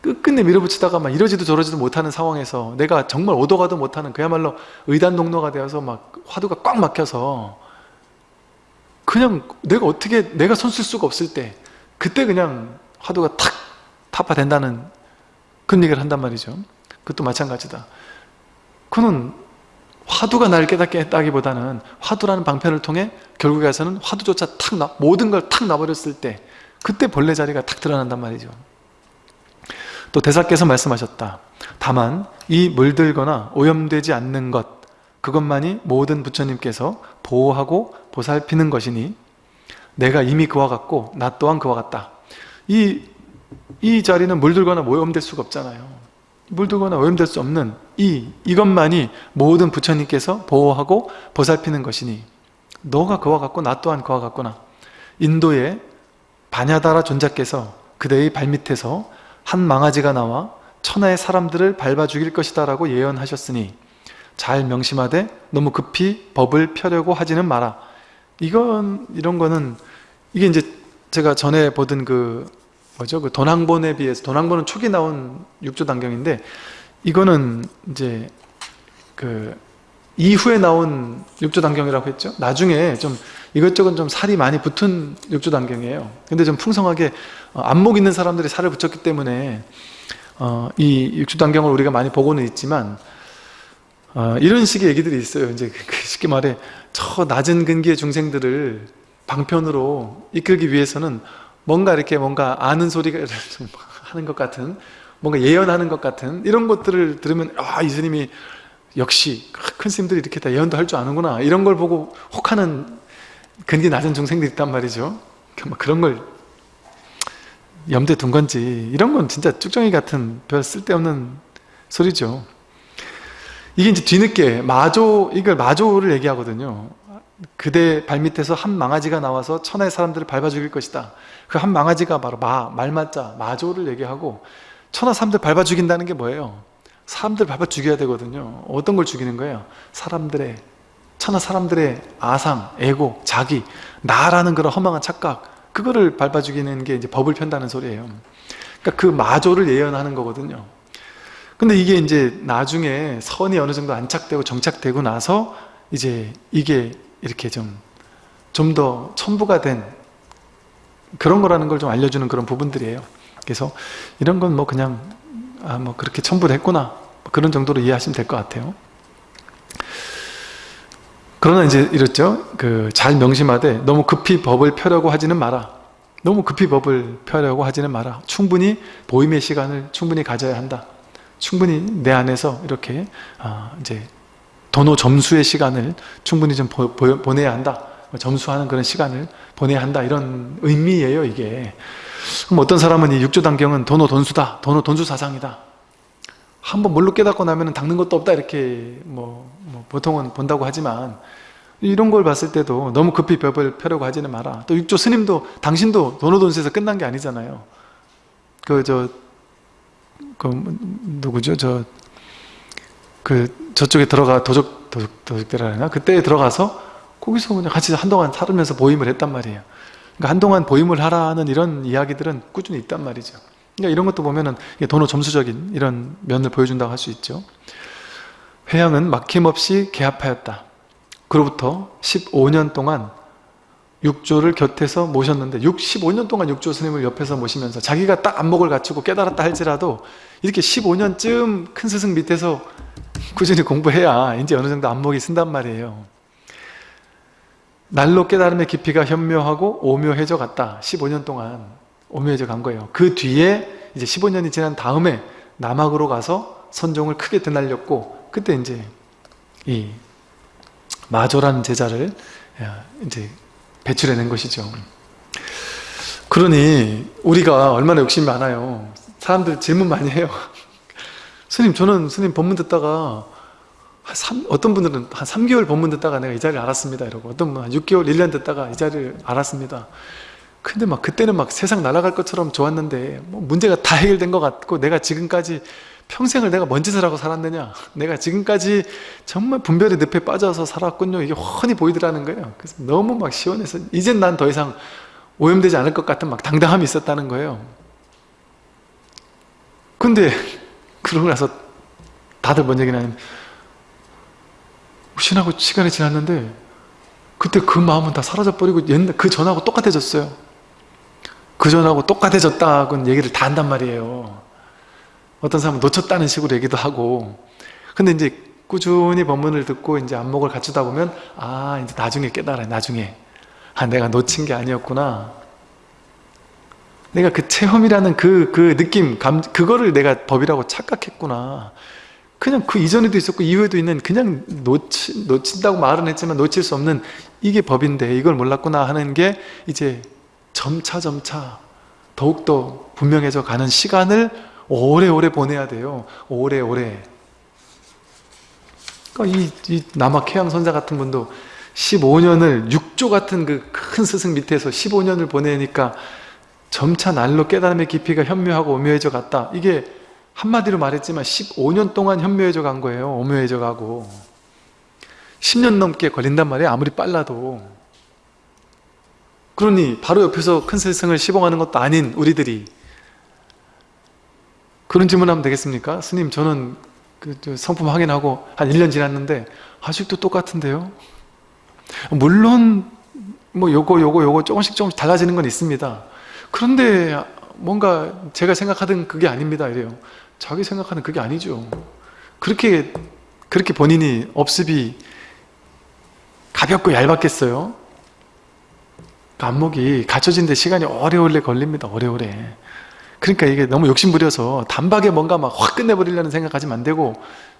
[SPEAKER 1] 끝끝내 밀어붙이다가 막 이러지도 저러지도 못하는 상황에서 내가 정말 오도 가도 못하는 그야말로 의단동로가 되어서 막 화두가 꽉 막혀서 그냥 내가 어떻게 내가 손 쓸 수가 없을 때 그때 그냥 화두가 탁 타파된다는 그런 얘기를 한단 말이죠. 그것도 마찬가지다. 그는 화두가 날 깨닫게 했다기보다는 화두라는 방편을 통해 결국에 가서는 화두조차 탁 나, 모든 걸탁 놔버렸을 때 그때 본래 자리가 탁 드러난단 말이죠 또 대사께서 말씀하셨다. 다만 이 물들거나 오염되지 않는 것 그것만이 모든 부처님께서 보호하고 보살피는 것이니 내가 이미 그와 같고 나 또한 그와 같다. 이, 이 자리는 물들거나 오염될 수가 없잖아요. 물들거나 오염될 수 없는 이, 이것만이 모든 부처님께서 보호하고 보살피는 것이니 너가 그와 같고 나 또한 그와 같구나. 인도의 바냐다라 존자께서 그대의 발밑에서 한 망아지가 나와 천하의 사람들을 밟아 죽일 것이다 라고 예언하셨으니 잘 명심하되 너무 급히 법을 펴려고 하지는 마라 이건 이런 거는 이게 이제 제가 전에 보던 그 뭐죠. 그 돈항본에 비해서 돈항본은 초기 나온 육조단경인데 이거는 이제 그 이후에 나온 육조단경이라고 했죠. 나중에 좀 이것저것 좀 살이 많이 붙은 육조단경이에요. 근데 좀 풍성하게 어, 안목 있는 사람들이 살을 붙였기 때문에 어, 이 육주단경을 우리가 많이 보고는 있지만 어, 이런 식의 얘기들이 있어요. 이제 그, 그 쉽게 말해 저 낮은 근기의 중생들을 방편으로 이끌기 위해서는 뭔가 이렇게 뭔가 아는 소리가 좀 하는 것 같은 뭔가 예언하는 것 같은 이런 것들을 들으면 아 이 스님이 역시 큰 스님들이 이렇게 다 예언도 할 줄 아는구나. 이런 걸 보고 혹하는 근기 낮은 중생들이 있단 말이죠. 뭐 그런 걸 염두에 둔 건지. 이런 건 진짜 쭉정이 같은 별 쓸데없는 소리죠. 이게 이제 뒤늦게 마조 이걸 마조를 얘기하거든요 그대 발밑에서 한 망아지가 나와서 천하의 사람들을 밟아 죽일 것이다 그 한 망아지가 바로 마, 말맞자 마조를 얘기하고 천하 사람들 밟아 죽인다는 게 뭐예요? 사람들 밟아 죽여야 되거든요 어떤 걸 죽이는 거예요? 사람들의 천하 사람들의 아상, 에고, 자기, 나라는 그런 허망한 착각 그거를 밟아 죽이는 게 이제 법을 편다는 소리예요. 그러니까 그 마조를 예언하는 거거든요. 근데 이게 이제 나중에 선이 어느 정도 안착되고 정착되고 나서 이제 이게 이렇게 좀 좀 더 첨부가 된 그런 거라는 걸 좀 알려주는 그런 부분들이에요. 그래서 이런 건 뭐 그냥 아 뭐 그렇게 첨부됐구나 뭐 그런 정도로 이해하시면 될 것 같아요. 그러나 이제 이렇죠. 그 잘 명심하되 너무 급히 법을 펴려고 하지는 마라. 너무 급히 법을 펴려고 하지는 마라. 충분히 보임의 시간을 충분히 가져야 한다. 충분히 내 안에서 이렇게 아 이제 도노 점수의 시간을 충분히 좀 보, 보, 보내야 한다. 점수하는 그런 시간을 보내야 한다. 이런 의미예요 이게. 그럼 어떤 사람은 이 육조단경은 도노 돈수다 도노 돈수 사상이다. 한번 뭘로 깨닫고 나면 닦는 것도 없다. 이렇게 뭐, 뭐 보통은 본다고 하지만 이런 걸 봤을 때도 너무 급히 벽을 펴려고 하지는 마라. 또 육조 스님도 당신도 도노돈수에서 끝난 게 아니잖아요. 그 저 그 누구죠? 저 그 저쪽에 들어가 도적 도적 도적대라 하나? 그때 들어가서 거기서 그냥 같이 한동안 살으면서 보임을 했단 말이에요. 그러니까 한동안 보임을 하라는 이런 이야기들은 꾸준히 있단 말이죠. 그러니까 이런 것도 보면은 도노 점수적인 이런 면을 보여준다고 할 수 있죠. 회양은 막힘없이 개합하였다. 그로부터 15년 동안 육조를 곁에서 모셨는데 15년 동안 육조 스님을 옆에서 모시면서 자기가 딱 안목을 갖추고 깨달았다 할지라도 이렇게 15년쯤 큰 스승 밑에서 꾸준히 공부해야 이제 어느 정도 안목이 쓴단 말이에요. 날로 깨달음의 깊이가 현묘하고 오묘해져 갔다. 15년 동안 오묘해져 간 거예요. 그 뒤에 이제 15년이 지난 다음에 남학으로 가서 선종을 크게 드날렸고 그때 이제 이 마조라는 제자를 이제 배출해낸 것이죠. 그러니 우리가 얼마나 욕심이 많아요 사람들 질문 많이 해요. 스님 저는 스님 법문 듣다가 한 3, 어떤 분들은 한 3개월 법문 듣다가 내가 이 자리를 알았습니다 이러고 어떤 분은 한 6개월 1년 듣다가 이 자리를 알았습니다. 근데 막 그때는 막 세상 날아갈 것처럼 좋았는데 뭐 문제가 다 해결된 것 같고 내가 지금까지 평생을 내가 뭔 짓을 하고 살았느냐? 내가 지금까지 정말 분별의 늪에 빠져서 살았군요. 이게 훤히 보이더라는 거예요. 그래서 너무 막 시원해서 이젠 난 더 이상 오염되지 않을 것 같은 막 당당함이 있었다는 거예요 근데 그러고 나서 다들 뭔 얘기냐 면 신하고 시간이 지났는데 그때 그 마음은 다 사라져버리고 옛날 그 전하고 똑같아졌어요. 그 전하고 똑같아졌다고는 얘기를 다 한단 말이에요. 어떤 사람은 놓쳤다는 식으로 얘기도 하고. 근데 이제 꾸준히 법문을 듣고 이제 안목을 갖추다 보면 아 이제 나중에 깨달아요 나중에. 아 내가 놓친 게 아니었구나 내가 그 체험이라는 그, 그 느낌 감, 그거를 내가 법이라고 착각했구나 그냥 그 이전에도 있었고 이후에도 있는 그냥 놓치, 놓친다고 말은 했지만 놓칠 수 없는 이게 법인데 이걸 몰랐구나 하는 게 이제 점차 점차 더욱더 분명해져 가는 시간을 오래오래 보내야 돼요. 오래오래. 그러니까 이, 이 남학해양 선사 같은 분도 15년을 육조 같은 그 큰 스승 밑에서 15년을 보내니까 점차 날로 깨달음의 깊이가 현묘하고 오묘해져 갔다. 이게 한마디로 말했지만 15년 동안 현묘해져 간 거예요. 오묘해져 가고 10년 넘게 걸린단 말이에요. 아무리 빨라도 그러니 바로 옆에서 큰 스승을 시봉하는 것도 아닌 우리들이 그런 질문하면 되겠습니까? 스님 저는 그 성품 확인하고 한 1년 지났는데 아직도 똑같은데요? 물론 뭐 요거 요거 요거 조금씩 조금씩 달라지는 건 있습니다 그런데 뭔가 제가 생각하던 그게 아닙니다 이래요. 자기 생각하는 그게 아니죠. 그렇게 그렇게 본인이 업습이 가볍고 얇았겠어요? 안목이 갖춰진 데 시간이 오래오래 걸립니다 오래오래. 그러니까 이게 너무 욕심부려서 단박에 뭔가 막 확 끝내버리려는 생각하시면 안 되고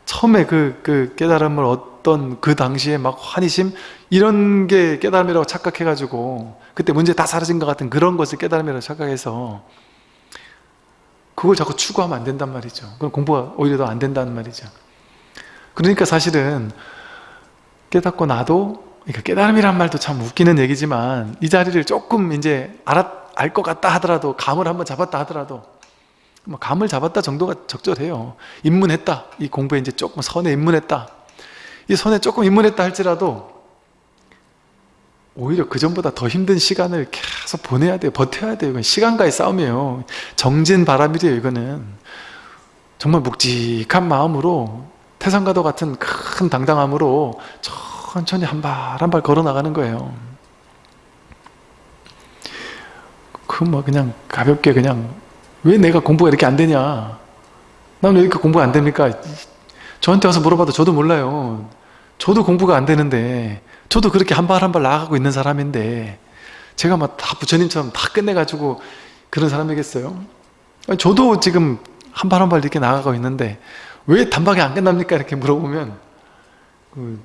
[SPEAKER 1] 처음에 그, 그 깨달음을 어떤 그 당시에 막 환희심? 이런 게 깨달음이라고 착각해가지고 그때 문제 다 사라진 것 같은 그런 것을 깨달음이라고 착각해서 그걸 자꾸 추구하면 안 된단 말이죠. 그럼 공부가 오히려 더 안 된다는 말이죠. 그러니까 사실은 깨닫고 나도 그러니까 깨달음이란 말도 참 웃기는 얘기지만 이 자리를 조금 이제 알것 같다 하더라도 감을 한번 잡았다 하더라도 뭐 감을 잡았다 정도가 적절해요. 입문했다. 이 공부에 이제 조금 선에 입문했다. 이 선에 조금 입문했다 할지라도 오히려 그 전보다 더 힘든 시간을 계속 보내야 돼요. 버텨야 돼요. 이건 시간과의 싸움이에요. 정진 바람이래요 이거는. 정말 묵직한 마음으로 태산가도 같은 큰 당당함으로 천천히 한 발 한 발 걸어 나가는 거예요. 그 뭐 그냥 가볍게 그냥 왜 내가 공부가 이렇게 안 되냐 난 왜 이렇게 공부가 안 됩니까 저한테 와서 물어봐도 저도 몰라요 저도 공부가 안 되는데 저도 그렇게 한 발 한 발 나아가고 있는 사람인데 제가 막 다 부처님처럼 다 끝내가지고 그런 사람이겠어요? 저도 지금 한 발 한 발 이렇게 나아가고 있는데 왜 단박에 안 끝납니까? 이렇게 물어보면 그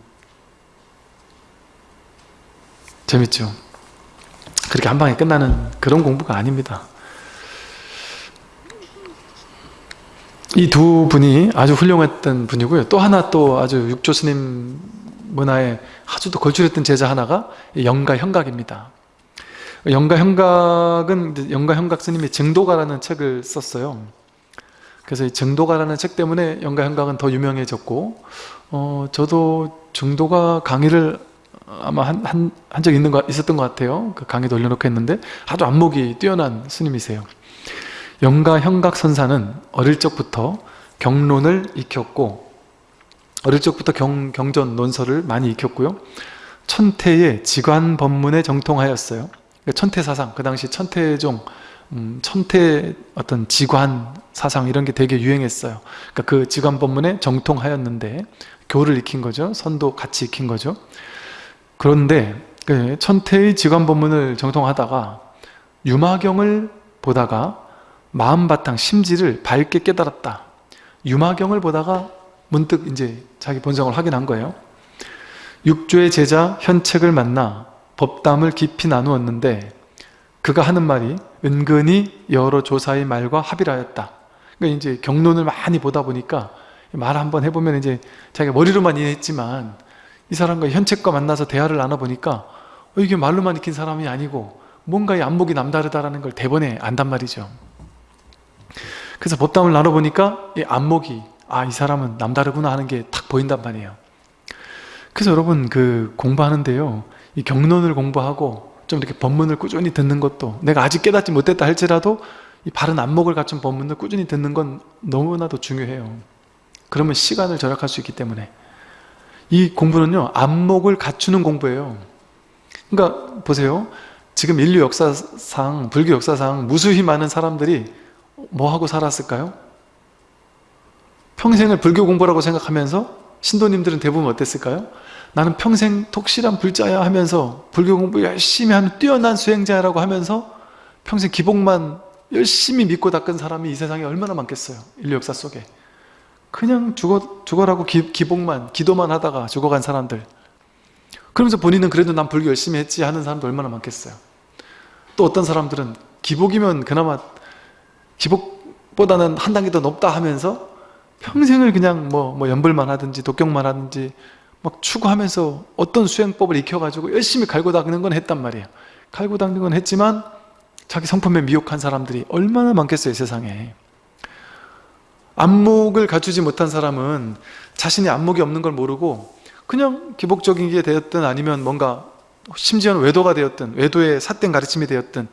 [SPEAKER 1] 재밌죠? 그렇게 한 방에 끝나는 그런 공부가 아닙니다. 이 두 분이 아주 훌륭했던 분이고요. 또 하나 또 아주 육조 스님 문화에 아주 또 걸출했던 제자 하나가 영가 현각입니다. 영가 현각은 영가 현각 스님이 증도가라는 책을 썼어요. 그래서 이 증도가라는 책 때문에 영가 현각은 더 유명해졌고 어, 저도 증도가 강의를 아마 한, 한, 한적 있는 거, 있었던 것 같아요. 그 강의도 올려놓고 했는데 아주 안목이 뛰어난 스님이세요. 영가 현각 선사는 어릴 적부터 경론을 익혔고 어릴 적부터 경, 경전 논설을 많이 익혔고요. 천태의 지관 법문에 정통하였어요. 그러니까 천태 사상, 그 당시 천태종, 음, 천태 어떤 지관 사상 이런 게 되게 유행했어요. 그러니까 그 지관 법문에 정통하였는데 교를 익힌 거죠. 선도 같이 익힌 거죠. 그런데 그 천태의 지관 법문을 정통하다가 유마경을 보다가 마음바탕 심지를 밝게 깨달았다. 유마경을 보다가 문득 이제 자기 본성을 확인한 거예요. 육조의 제자 현책을 만나 법담을 깊이 나누었는데 그가 하는 말이 은근히 여러 조사의 말과 합의하였다. 그러니까 이제 경론을 많이 보다 보니까 말 한번 해보면 이제 자기가 머리로만 이해했지만 이 사람과 현책과 만나서 대화를 나눠보니까 어, 이게 말로만 익힌 사람이 아니고 뭔가 이 안목이 남다르다라는 걸 대번에 안단 말이죠. 그래서 법담을 나눠보니까 이 안목이 아 이 사람은 남다르구나 하는 게 탁 보인단 말이에요. 그래서 여러분 그 공부하는데요. 이 경론을 공부하고 좀 이렇게 법문을 꾸준히 듣는 것도 내가 아직 깨닫지 못했다 할지라도 이 바른 안목을 갖춘 법문을 꾸준히 듣는 건 너무나도 중요해요. 그러면 시간을 절약할 수 있기 때문에 이 공부는요 안목을 갖추는 공부예요. 그러니까 보세요. 지금 인류 역사상 불교 역사상 무수히 많은 사람들이 뭐하고 살았을까요? 평생을 불교 공부라고 생각하면서 신도님들은 대부분 어땠을까요? 나는 평생 독실한 불자야 하면서 불교 공부 열심히 하는 뛰어난 수행자라고 하면서 평생 기복만 열심히 믿고 닦은 사람이 이 세상에 얼마나 많겠어요 인류 역사 속에 그냥 죽어, 죽어라고 기, 기복만 기도만 하다가 죽어간 사람들 그러면서 본인은 그래도 난 불교 열심히 했지 하는 사람도 얼마나 많겠어요 또 어떤 사람들은 기복이면 그나마 기복보다는 한 단계 더 높다 하면서 평생을 그냥 뭐, 뭐 연불만 하든지 독경만 하든지 막 추구하면서 어떤 수행법을 익혀가지고 열심히 갈고 닦는 건 했단 말이에요. 갈고 닦는 건 했지만 자기 성품에 미혹한 사람들이 얼마나 많겠어요 세상에. 안목을 갖추지 못한 사람은 자신이 안목이 없는 걸 모르고 그냥 기복적인 게 되었든 아니면 뭔가 심지어는 외도가 되었든 외도의 삿된 가르침이 되었든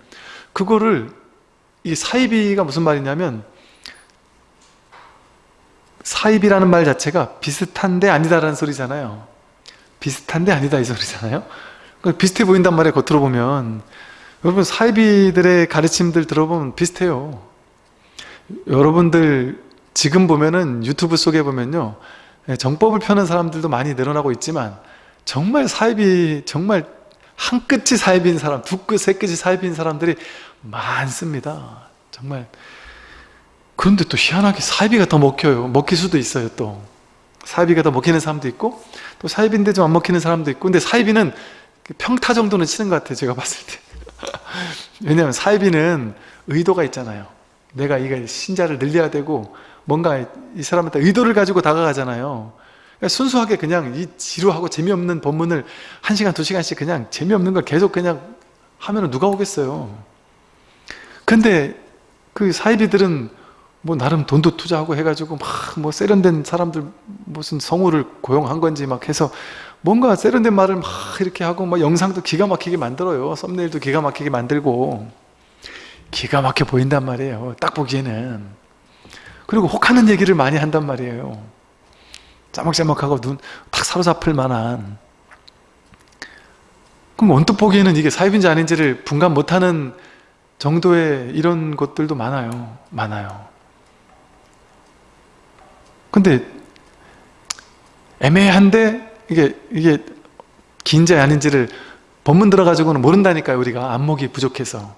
[SPEAKER 1] 그거를 이 사입이가 무슨 말이냐면 사입이라는 말 자체가 비슷한데 아니다라는 소리잖아요. 비슷한데 아니다 이 소리잖아요. 그러니까 비슷해 보인단 말이에요 겉으로 보면. 여러분 사입이들의 가르침들 들어보면 비슷해요. 여러분들 지금 보면은 유튜브 속에 보면요 예, 정법을 펴는 사람들도 많이 늘어나고 있지만 정말 사입이 정말 한 끝이 사입인 사람 두 끝, 세 끝이 사입인 사람들이 많습니다. 정말. 그런데 또 희한하게 사이비가 더 먹혀요. 먹힐 수도 있어요 또. 사이비가 더 먹히는 사람도 있고 또 사이비인데 좀 안 먹히는 사람도 있고. 근데 사이비는 평타 정도는 치는 것 같아요 제가 봤을 때. 왜냐하면 사이비는 의도가 있잖아요. 내가 이거 신자를 늘려야 되고 뭔가 이 사람한테 의도를 가지고 다가가잖아요. 그러니까 순수하게 그냥 이 지루하고 재미없는 법문을 한 시간 두 시간씩 그냥 재미없는 걸 계속 그냥 하면 누가 오겠어요 근데 그 사이비들은 뭐 나름 돈도 투자하고 해가지고 막 뭐 세련된 사람들 무슨 성우를 고용한 건지 막 해서 뭔가 세련된 말을 막 이렇게 하고 막 영상도 기가 막히게 만들어요. 썸네일도 기가 막히게 만들고. 기가 막혀 보인단 말이에요 딱 보기에는. 그리고 혹하는 얘기를 많이 한단 말이에요. 짜먹짜먹하고 눈 탁 사로잡힐 만한. 그럼 언뜻 보기에는 이게 사입인지 아닌지를 분간 못하는 정도의 이런 것들도 많아요. 많아요. 근데 애매한데 이게 이게 긴지 아닌지를 법문 들어가지고는 모른다니까요 우리가. 안목이 부족해서.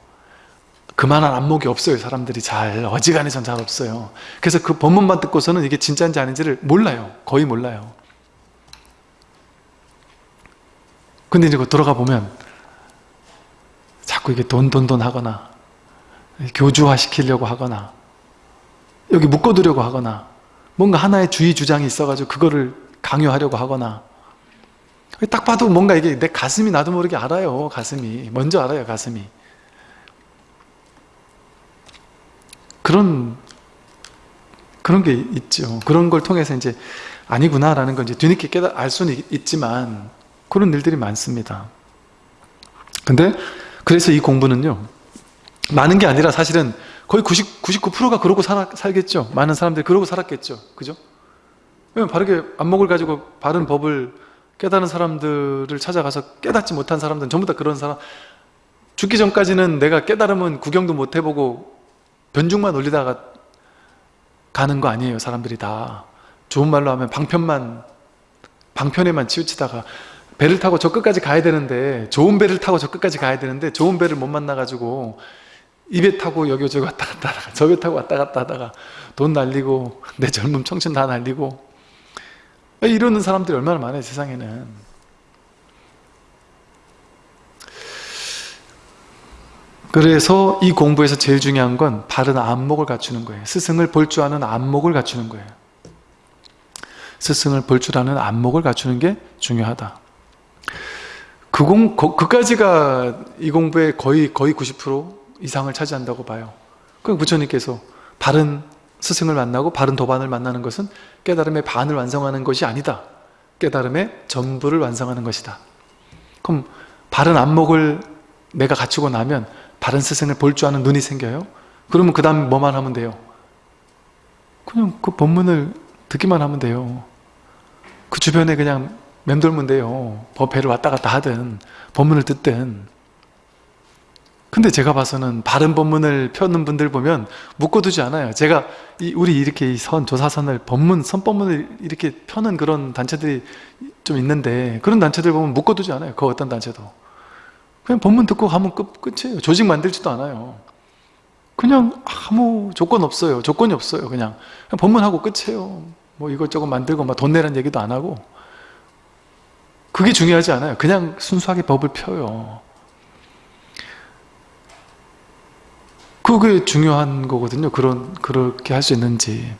[SPEAKER 1] 그만한 안목이 없어요 사람들이 잘. 어지간히 전잘 없어요. 그래서 그 법문만 듣고서는 이게 진짜인지 아닌지를 몰라요. 거의 몰라요. 근데 이제 그 돌아가 보면 자꾸 이게 돈돈돈 하거나 교주화 시키려고 하거나 여기 묶어두려고 하거나 뭔가 하나의 주의 주장이 있어가지고 그거를 강요하려고 하거나 딱 봐도 뭔가 이게 내 가슴이 나도 모르게 알아요 가슴이. 먼저 알아요 가슴이. 그런 그런 게 있죠. 그런 걸 통해서 이제 아니구나 라는 걸 이제 뒤늦게 깨달 알 수는 있- 있지만 그런 일들이 많습니다. 근데 그래서 이 공부는요 많은 게 아니라 사실은 거의 90, 99%가 그러고 살아, 살겠죠. 많은 사람들이 그러고 살았겠죠. 그죠? 왜냐면 바르게 안목을 가지고 바른 법을 깨달은 사람들을 찾아가서 깨닫지 못한 사람들은 전부 다 그런 사람. 죽기 전까지는 내가 깨달으면 구경도 못 해보고 변죽만 올리다가 가는 거 아니에요 사람들이 다. 좋은 말로 하면 방편만 방편에만 치우치다가 배를 타고 저 끝까지 가야 되는데 좋은 배를 타고 저 끝까지 가야 되는데 좋은 배를 못 만나가지고 이배 타고 여기저기 왔다 갔다 하다가 저배 타고 왔다 갔다 하다가 돈 날리고 내 젊음 청춘 다 날리고 이러는 사람들이 얼마나 많아요 세상에는. 그래서 이 공부에서 제일 중요한 건 바른 안목을 갖추는 거예요. 스승을 볼 줄 아는 안목을 갖추는 거예요. 스승을 볼 줄 아는 안목을 갖추는 게 중요하다. 그 공, 거- 그까지가 이 공부의 거의 거의 90% 이상을 차지한다고 봐요. 그럼 부처님께서 바른 스승을 만나고 바른 도반을 만나는 것은 깨달음의 반을 완성하는 것이 아니다. 깨달음의 전부를 완성하는 것이다. 그럼 바른 안목을 내가 갖추고 나면 바른 스승을 볼 줄 아는 눈이 생겨요? 그러면 그 다음 뭐만 하면 돼요? 그냥 그 법문을 듣기만 하면 돼요. 그 주변에 그냥 맴돌면 돼요. 법회를 왔다 갔다 하든 법문을 듣든 근데 제가 봐서는 바른 법문을 펴는 분들 보면 묶어두지 않아요. 제가 이 우리 이렇게 이 선, 조사선을 법문, 선법문을 이렇게 펴는 그런 단체들이 좀 있는데 그런 단체들 보면 묶어두지 않아요. 그 어떤 단체도. 그냥 법문 듣고 가면 끝, 끝이에요. 조직 만들지도 않아요. 그냥 아무 조건 없어요. 조건이 없어요 그냥, 그냥 법문하고 끝이에요. 뭐 이것저것 만들고 막 돈 내라는 얘기도 안 하고. 그게 중요하지 않아요. 그냥 순수하게 법을 펴요 그게 중요한 거거든요. 그런 그렇게 할 수 있는지.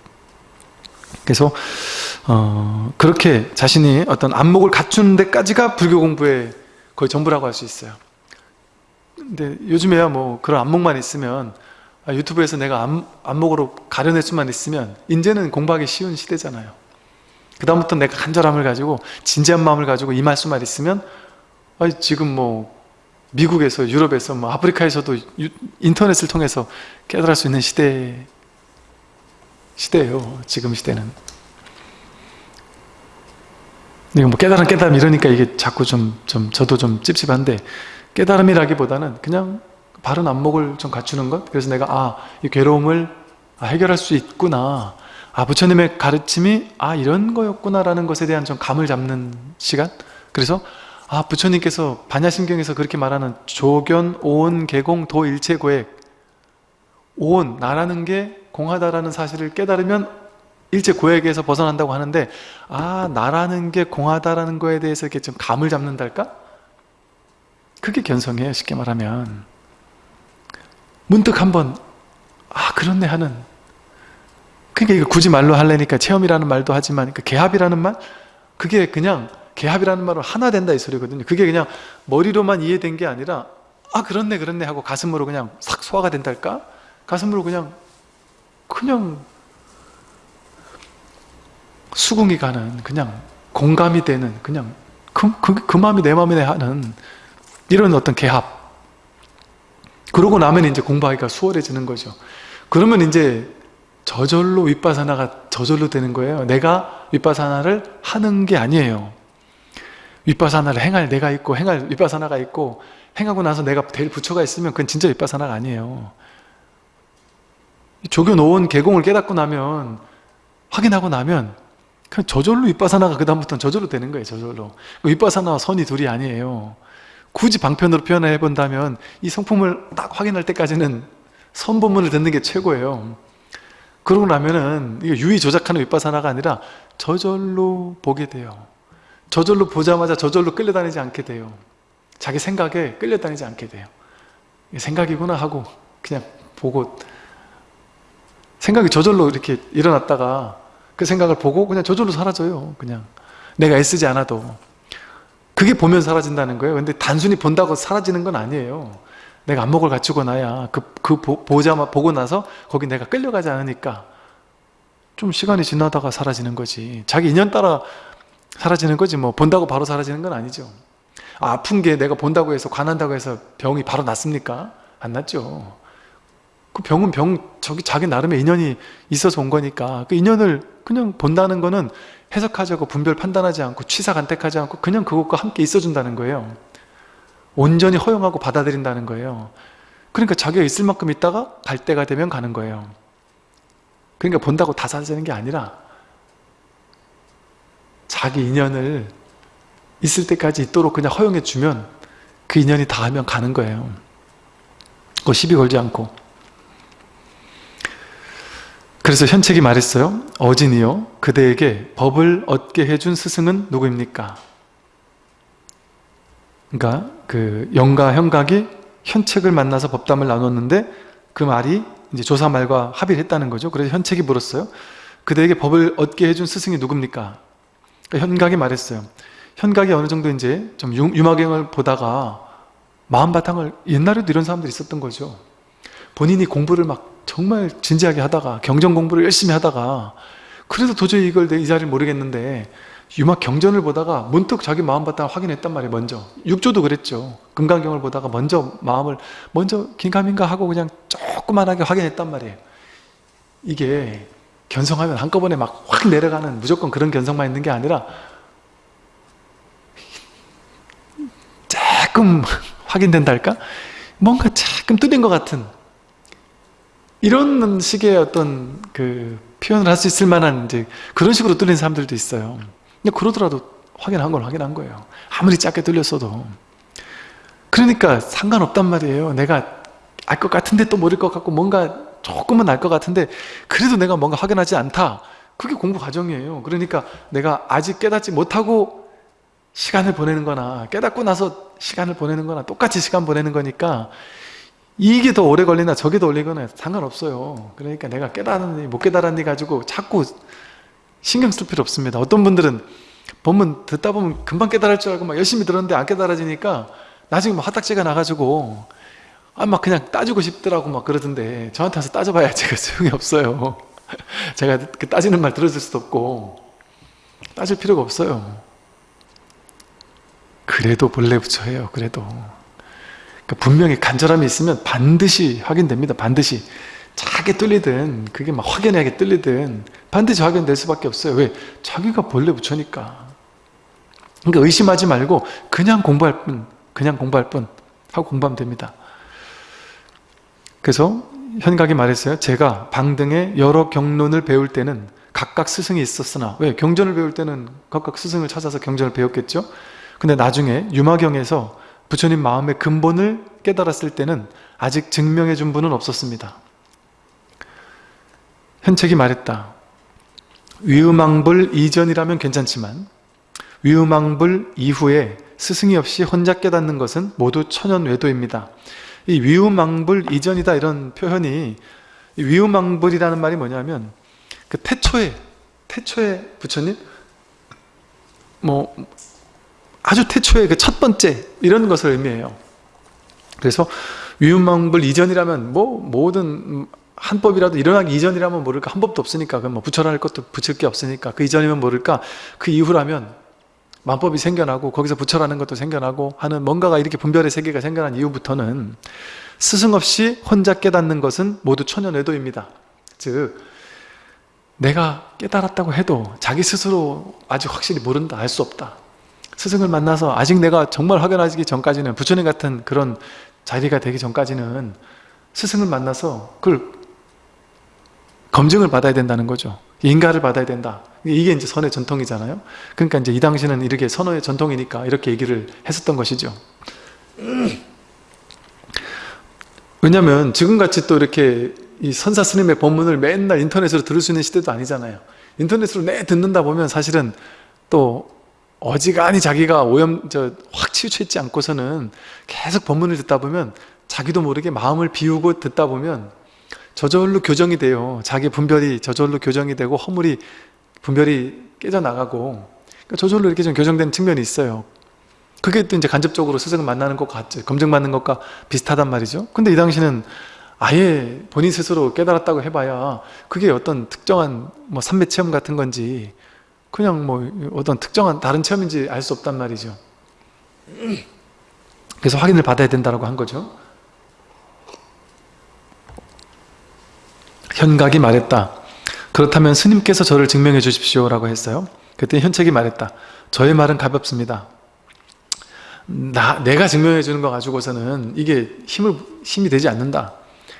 [SPEAKER 1] 그래서 어, 그렇게 자신이 어떤 안목을 갖추는 데까지가 불교 공부의 거의 전부라고 할 수 있어요. 근데 요즘에야 뭐 그런 안목만 있으면 아, 유튜브에서 내가 안, 안목으로 가려낼 수만 있으면 이제는 공부하기 쉬운 시대잖아요. 그 다음부터 내가 간절함을 가지고 진지한 마음을 가지고 임할 수만 있으면 아, 지금 뭐 미국에서 유럽에서 뭐 아프리카에서도 유- 인터넷을 통해서 깨달을 수 있는 시대 시대예요 지금 시대는. 이거 뭐 깨달음 깨달음 이러니까 이게 자꾸 좀, 좀 저도 좀 찝찝한데 깨달음이라기보다는 그냥 바른 안목을 좀 갖추는 것? 그래서 내가 아 이 괴로움을 아, 해결할 수 있구나. 아 부처님의 가르침이 아 이런 거였구나 라는 것에 대한 좀 감을 잡는 시간? 그래서 아 부처님께서 반야심경에서 그렇게 말하는 조견, 오온, 개공, 도, 일체, 고액. 오온, 나라는 게 공하다라는 사실을 깨달으면 일체 고액에서 벗어난다고 하는데 아 나라는 게 공하다라는 거에 대해서 이렇게 좀 감을 잡는달까? 그게 견성이에요 쉽게 말하면. 문득 한번 아 그렇네 하는. 그러니까 이거 굳이 말로 하려니까 체험이라는 말도 하지만 그 개합이라는 말? 그게 그냥 개합이라는 말로 하나 된다 이 소리거든요. 그게 그냥 머리로만 이해된 게 아니라 아 그렇네 그렇네 하고 가슴으로 그냥 싹 소화가 된달까? 가슴으로 그냥 그냥 수긍이 가는 그냥 공감이 되는 그냥 그, 그, 그 마음이 내 마음이네 하는 이런 어떤 개합. 그러고 나면 이제 공부하기가 수월해지는 거죠. 그러면 이제 저절로 윗바사나가 저절로 되는 거예요. 내가 윗바사나를 하는 게 아니에요 윗바사나를 행할 내가 있고 행할 윗바사나가 있고 행하고 나서 내가 될 부처가 있으면 그건 진짜 윗바사나가 아니에요. 조교 노원 개공을 깨닫고 나면 확인하고 나면 그냥 저절로 윗바사나가 그 다음부터는 저절로 되는 거예요 저절로. 윗바사나와 선이 둘이 아니에요. 굳이 방편으로 표현해 본다면 이 성품을 딱 확인할 때까지는 선본문을 듣는 게 최고예요. 그러고 나면은 이게 유의 조작하는 윗바사나가 아니라 저절로 보게 돼요 저절로 보자마자 저절로 끌려다니지 않게 돼요. 자기 생각에 끌려다니지 않게 돼요. 생각이구나 하고 그냥 보고 생각이 저절로 이렇게 일어났다가 그 생각을 보고 그냥 저절로 사라져요 그냥. 내가 애쓰지 않아도. 그게 보면 사라진다는 거예요. 근데 단순히 본다고 사라지는 건 아니에요. 내가 안목을 갖추고 나야 그, 그 보자마 보고 나서 거기 내가 끌려가지 않으니까 좀 시간이 지나다가 사라지는 거지. 자기 인연 따라 사라지는 거지 뭐. 본다고 바로 사라지는 건 아니죠. 아, 아픈 게 내가 본다고 해서 관한다고 해서 병이 바로 낫습니까? 안 낫죠. 그 병은 병 저기 자기 나름의 인연이 있어서 온 거니까 그 인연을 그냥 본다는 거는 해석하자고 분별 판단하지 않고 취사 간택하지 않고 그냥 그것과 함께 있어준다는 거예요. 온전히 허용하고 받아들인다는 거예요. 그러니까 자기가 있을 만큼 있다가 갈 때가 되면 가는 거예요. 그러니까 본다고 다 사라지는 게 아니라 자기 인연을 있을 때까지 있도록 그냥 허용해 주면 그 인연이 닿으면 가는 거예요. 그거 시비 걸지 않고. 그래서 현책이 말했어요. 어진이요 그대에게 법을 얻게 해준 스승은 누구입니까? 그러니까 그 영가 현각이 현책을 만나서 법담을 나눴는데 그 말이 이제 조사 말과 합의를 했다는 거죠. 그래서 현책이 물었어요. 그대에게 법을 얻게 해준 스승이 누굽니까? 그러니까 현각이 말했어요. 현각이 어느 정도 이제 좀 유마경을 보다가 마음바탕을 옛날에도 이런 사람들이 있었던 거죠. 본인이 공부를 막 정말 진지하게 하다가 경전 공부를 열심히 하다가 그래도 도저히 이걸 내 이 자리를 모르겠는데 유막 경전을 보다가 문득 자기 마음바탕을 확인했단 말이에요 먼저. 육조도 그랬죠. 금강경을 보다가 먼저 마음을 먼저 긴가민가 하고 그냥 조그만하게 확인했단 말이에요. 이게 견성하면 한꺼번에 막 확 내려가는 무조건 그런 견성만 있는 게 아니라 조금 확인된다 할까? 뭔가 조금 뚫린 것 같은 이런 식의 어떤 그 표현을 할 수 있을 만한 이제 그런 식으로 뚫린 사람들도 있어요. 근데 그러더라도 확인한 걸 확인한 거예요. 아무리 작게 뚫렸어도. 그러니까 상관없단 말이에요. 내가 알 것 같은데 또 모를 것 같고 뭔가 조금은 알것 같은데 그래도 내가 뭔가 확인하지 않다. 그게 공부 과정이에요. 그러니까 내가 아직 깨닫지 못하고 시간을 보내는 거나 깨닫고 나서 시간을 보내는 거나 똑같이 시간 보내는 거니까 이게 더 오래 걸리나 저게 더 올리거나 상관없어요 그러니까 내가 깨달았니 못 깨달았니 가지고 자꾸 신경 쓸 필요 없습니다 어떤 분들은 본문 듣다 보면 금방 깨달을 줄 알고 막 열심히 들었는데 안 깨달아지니까 나중에 막 화딱지가 나가지고 아 막 그냥 따지고 싶더라고 막 그러던데 저한테 와서 따져봐야 제가 소용이 없어요 제가 그 따지는 말 들어줄 수도 없고 따질 필요가 없어요 그래도 본래 부처예요 그래도 그러니까 분명히 간절함이 있으면 반드시 확인됩니다. 반드시. 작게 뚫리든 그게 막 확연하게 뚫리든 반드시 확인될 수밖에 없어요. 왜? 자기가 본래 부처니까. 그러니까 의심하지 말고 그냥 공부할 뿐, 그냥 공부할 뿐 하고 공부하면 됩니다. 그래서 현각이 말했어요. 제가 방등의 여러 경론을 배울 때는 각각 스승이 있었으나 왜? 경전을 배울 때는 각각 스승을 찾아서 경전을 배웠겠죠? 근데 나중에 유마경에서 부처님 마음의 근본을 깨달았을 때는 아직 증명해 준 분은 없었습니다. 현책이 말했다. 위음왕불 이전이라면 괜찮지만 위음왕불 이후에 스승이 없이 혼자 깨닫는 것은 모두 천연외도입니다. 이 위음왕불 이전이다 이런 표현이 위음왕불이라는 말이 뭐냐면 그 태초에 태초에 부처님 뭐 아주 태초의 그첫 번째 이런 것을 의미해요. 그래서 위음망불 이전이라면 뭐 모든 한법이라도 일어나기 이전이라면 모를까 한 법도 없으니까 그뭐 부처할 것도 붙일 게 없으니까 그 이전이면 모를까 그 이후라면 만법이 생겨나고 거기서 부처라는 것도 생겨나고 하는 뭔가가 이렇게 분별의 세계가 생겨난 이후부터는 스승 없이 혼자 깨닫는 것은 모두 천연외도입니다. 즉 내가 깨달았다고 해도 자기 스스로 아직 확실히 모른다 알 수 없다 스승을 만나서 아직 내가 정말 확연하기 전까지는 부처님 같은 그런 자리가 되기 전까지는 스승을 만나서 그걸 검증을 받아야 된다는 거죠. 인가를 받아야 된다. 이게 이제 선의 전통이잖아요. 그러니까 이제 이 당시는 이렇게 선의 전통이니까 이렇게 얘기를 했었던 것이죠. 왜냐하면 지금같이 또 이렇게 이 선사 스님의 법문을 맨날 인터넷으로 들을 수 있는 시대도 아니잖아요. 인터넷으로 내 듣는다 보면 사실은 또 어지간히 자기가 오염 저 확 치우쳐 있지 않고서는 계속 법문을 듣다 보면 자기도 모르게 마음을 비우고 듣다 보면 저절로 교정이 돼요. 자기 분별이 저절로 교정이 되고 허물이 분별이 깨져나가고 그러니까 저절로 이렇게 좀 교정되는 측면이 있어요. 그게 또 이제 간접적으로 스승을 만나는 것 같죠. 검증받는 것과 비슷하단 말이죠. 근데 이 당시는 아예 본인 스스로 깨달았다고 해봐야 그게 어떤 특정한 뭐 삼매 체험 같은 건지 그냥 뭐 어떤 특정한 다른 체험인지 알 수 없단 말이죠. 그래서 확인을 받아야 된다고 한 거죠 현각이 말했다. 그렇다면 스님께서 저를 증명해 주십시오 라고 했어요. 그때 현책이 말했다. 저의 말은 가볍습니다. 나, 내가 증명해 주는 거 가지고서는 이게 힘을, 힘이 되지 않는다.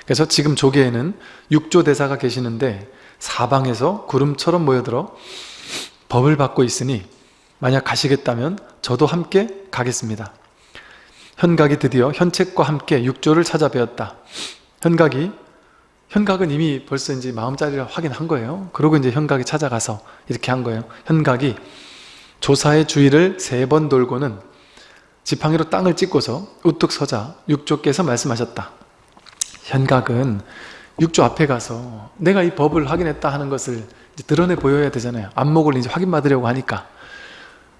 [SPEAKER 1] 그래서 지금 조계에는 육조 대사가 계시는데 사방에서 구름처럼 모여들어 법을 받고 있으니 만약 가시겠다면 저도 함께 가겠습니다. 현각이 드디어 현책과 함께 육조를 찾아뵈었다. 현각이 현각은 이미 벌써 이제 마음자리를 확인한 거예요. 그러고 이제 현각이 찾아가서 이렇게 한 거예요. 현각이 조사의 주위를 세 번 돌고는 지팡이로 땅을 찍고서 우뚝 서자 육조께서 말씀하셨다. 현각은 육조 앞에 가서 내가 이 법을 확인했다 하는 것을 드러내 보여야 되잖아요. 안목을 이제 확인받으려고 하니까.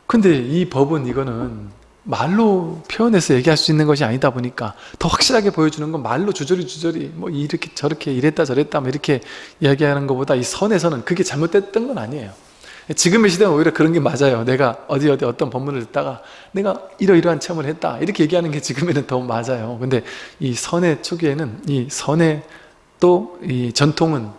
[SPEAKER 1] 근데 이 법은 이거는 말로 표현해서 얘기할 수 있는 것이 아니다 보니까 더 확실하게 보여주는 건 말로 주저리 주저리 뭐 이렇게 저렇게 이랬다 저랬다 뭐 이렇게 이야기하는 것보다 이 선에서는 그게 잘못됐던 건 아니에요. 지금의 시대는 오히려 그런 게 맞아요. 내가 어디 어디 어떤 법문을 듣다가 내가 이러이러한 체험을 했다 이렇게 얘기하는 게 지금에는 더 맞아요. 근데 이 선의 초기에는 이 선의 또 이 전통은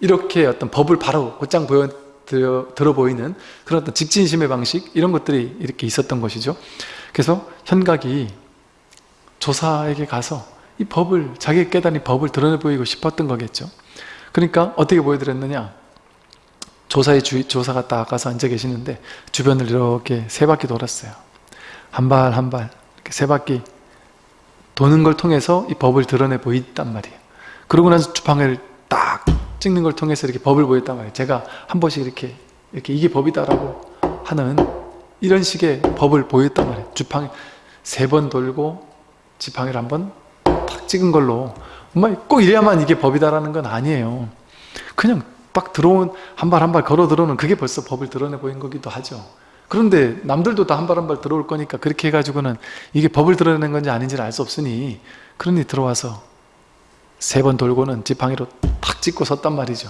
[SPEAKER 1] 이렇게 어떤 법을 바로 곧장 보여 들어, 들어 보이는 그런 어떤 직진심의 방식 이런 것들이 이렇게 있었던 것이죠 그래서 현각이 조사에게 가서 이 법을 자기 깨달은 법을 드러내 보이고 싶었던 거겠죠. 그러니까 어떻게 보여드렸느냐? 조사의 주, 조사가 딱 가서 앉아 계시는데 주변을 이렇게 세 바퀴 돌았어요. 한 발 한 발 이렇게 세 바퀴 도는 걸 통해서 이 법을 드러내 보였단 말이에요. 그러고 나서 주방을 딱 찍는 걸 통해서 이렇게 법을 보였단 말이에요. 제가 한 번씩 이렇게 이렇게 이게 법이다라고 하는 이런 식의 법을 보였단 말이에요. 주팡이 세 번 돌고 지팡이를 한 번 탁 찍은 걸로. 꼭 이래야만 이게 법이다라는 건 아니에요. 그냥 딱 들어온 한 발 한 발 걸어 들어오는 그게 벌써 법을 드러내 보인 거기도 하죠. 그런데 남들도 다 한 발 한 발 들어올 거니까 그렇게 해가지고는 이게 법을 드러내는 건지 아닌지를 알 수 없으니 그러니 들어와서 세 번 돌고는 지팡이로 탁 찍고 섰단 말이죠.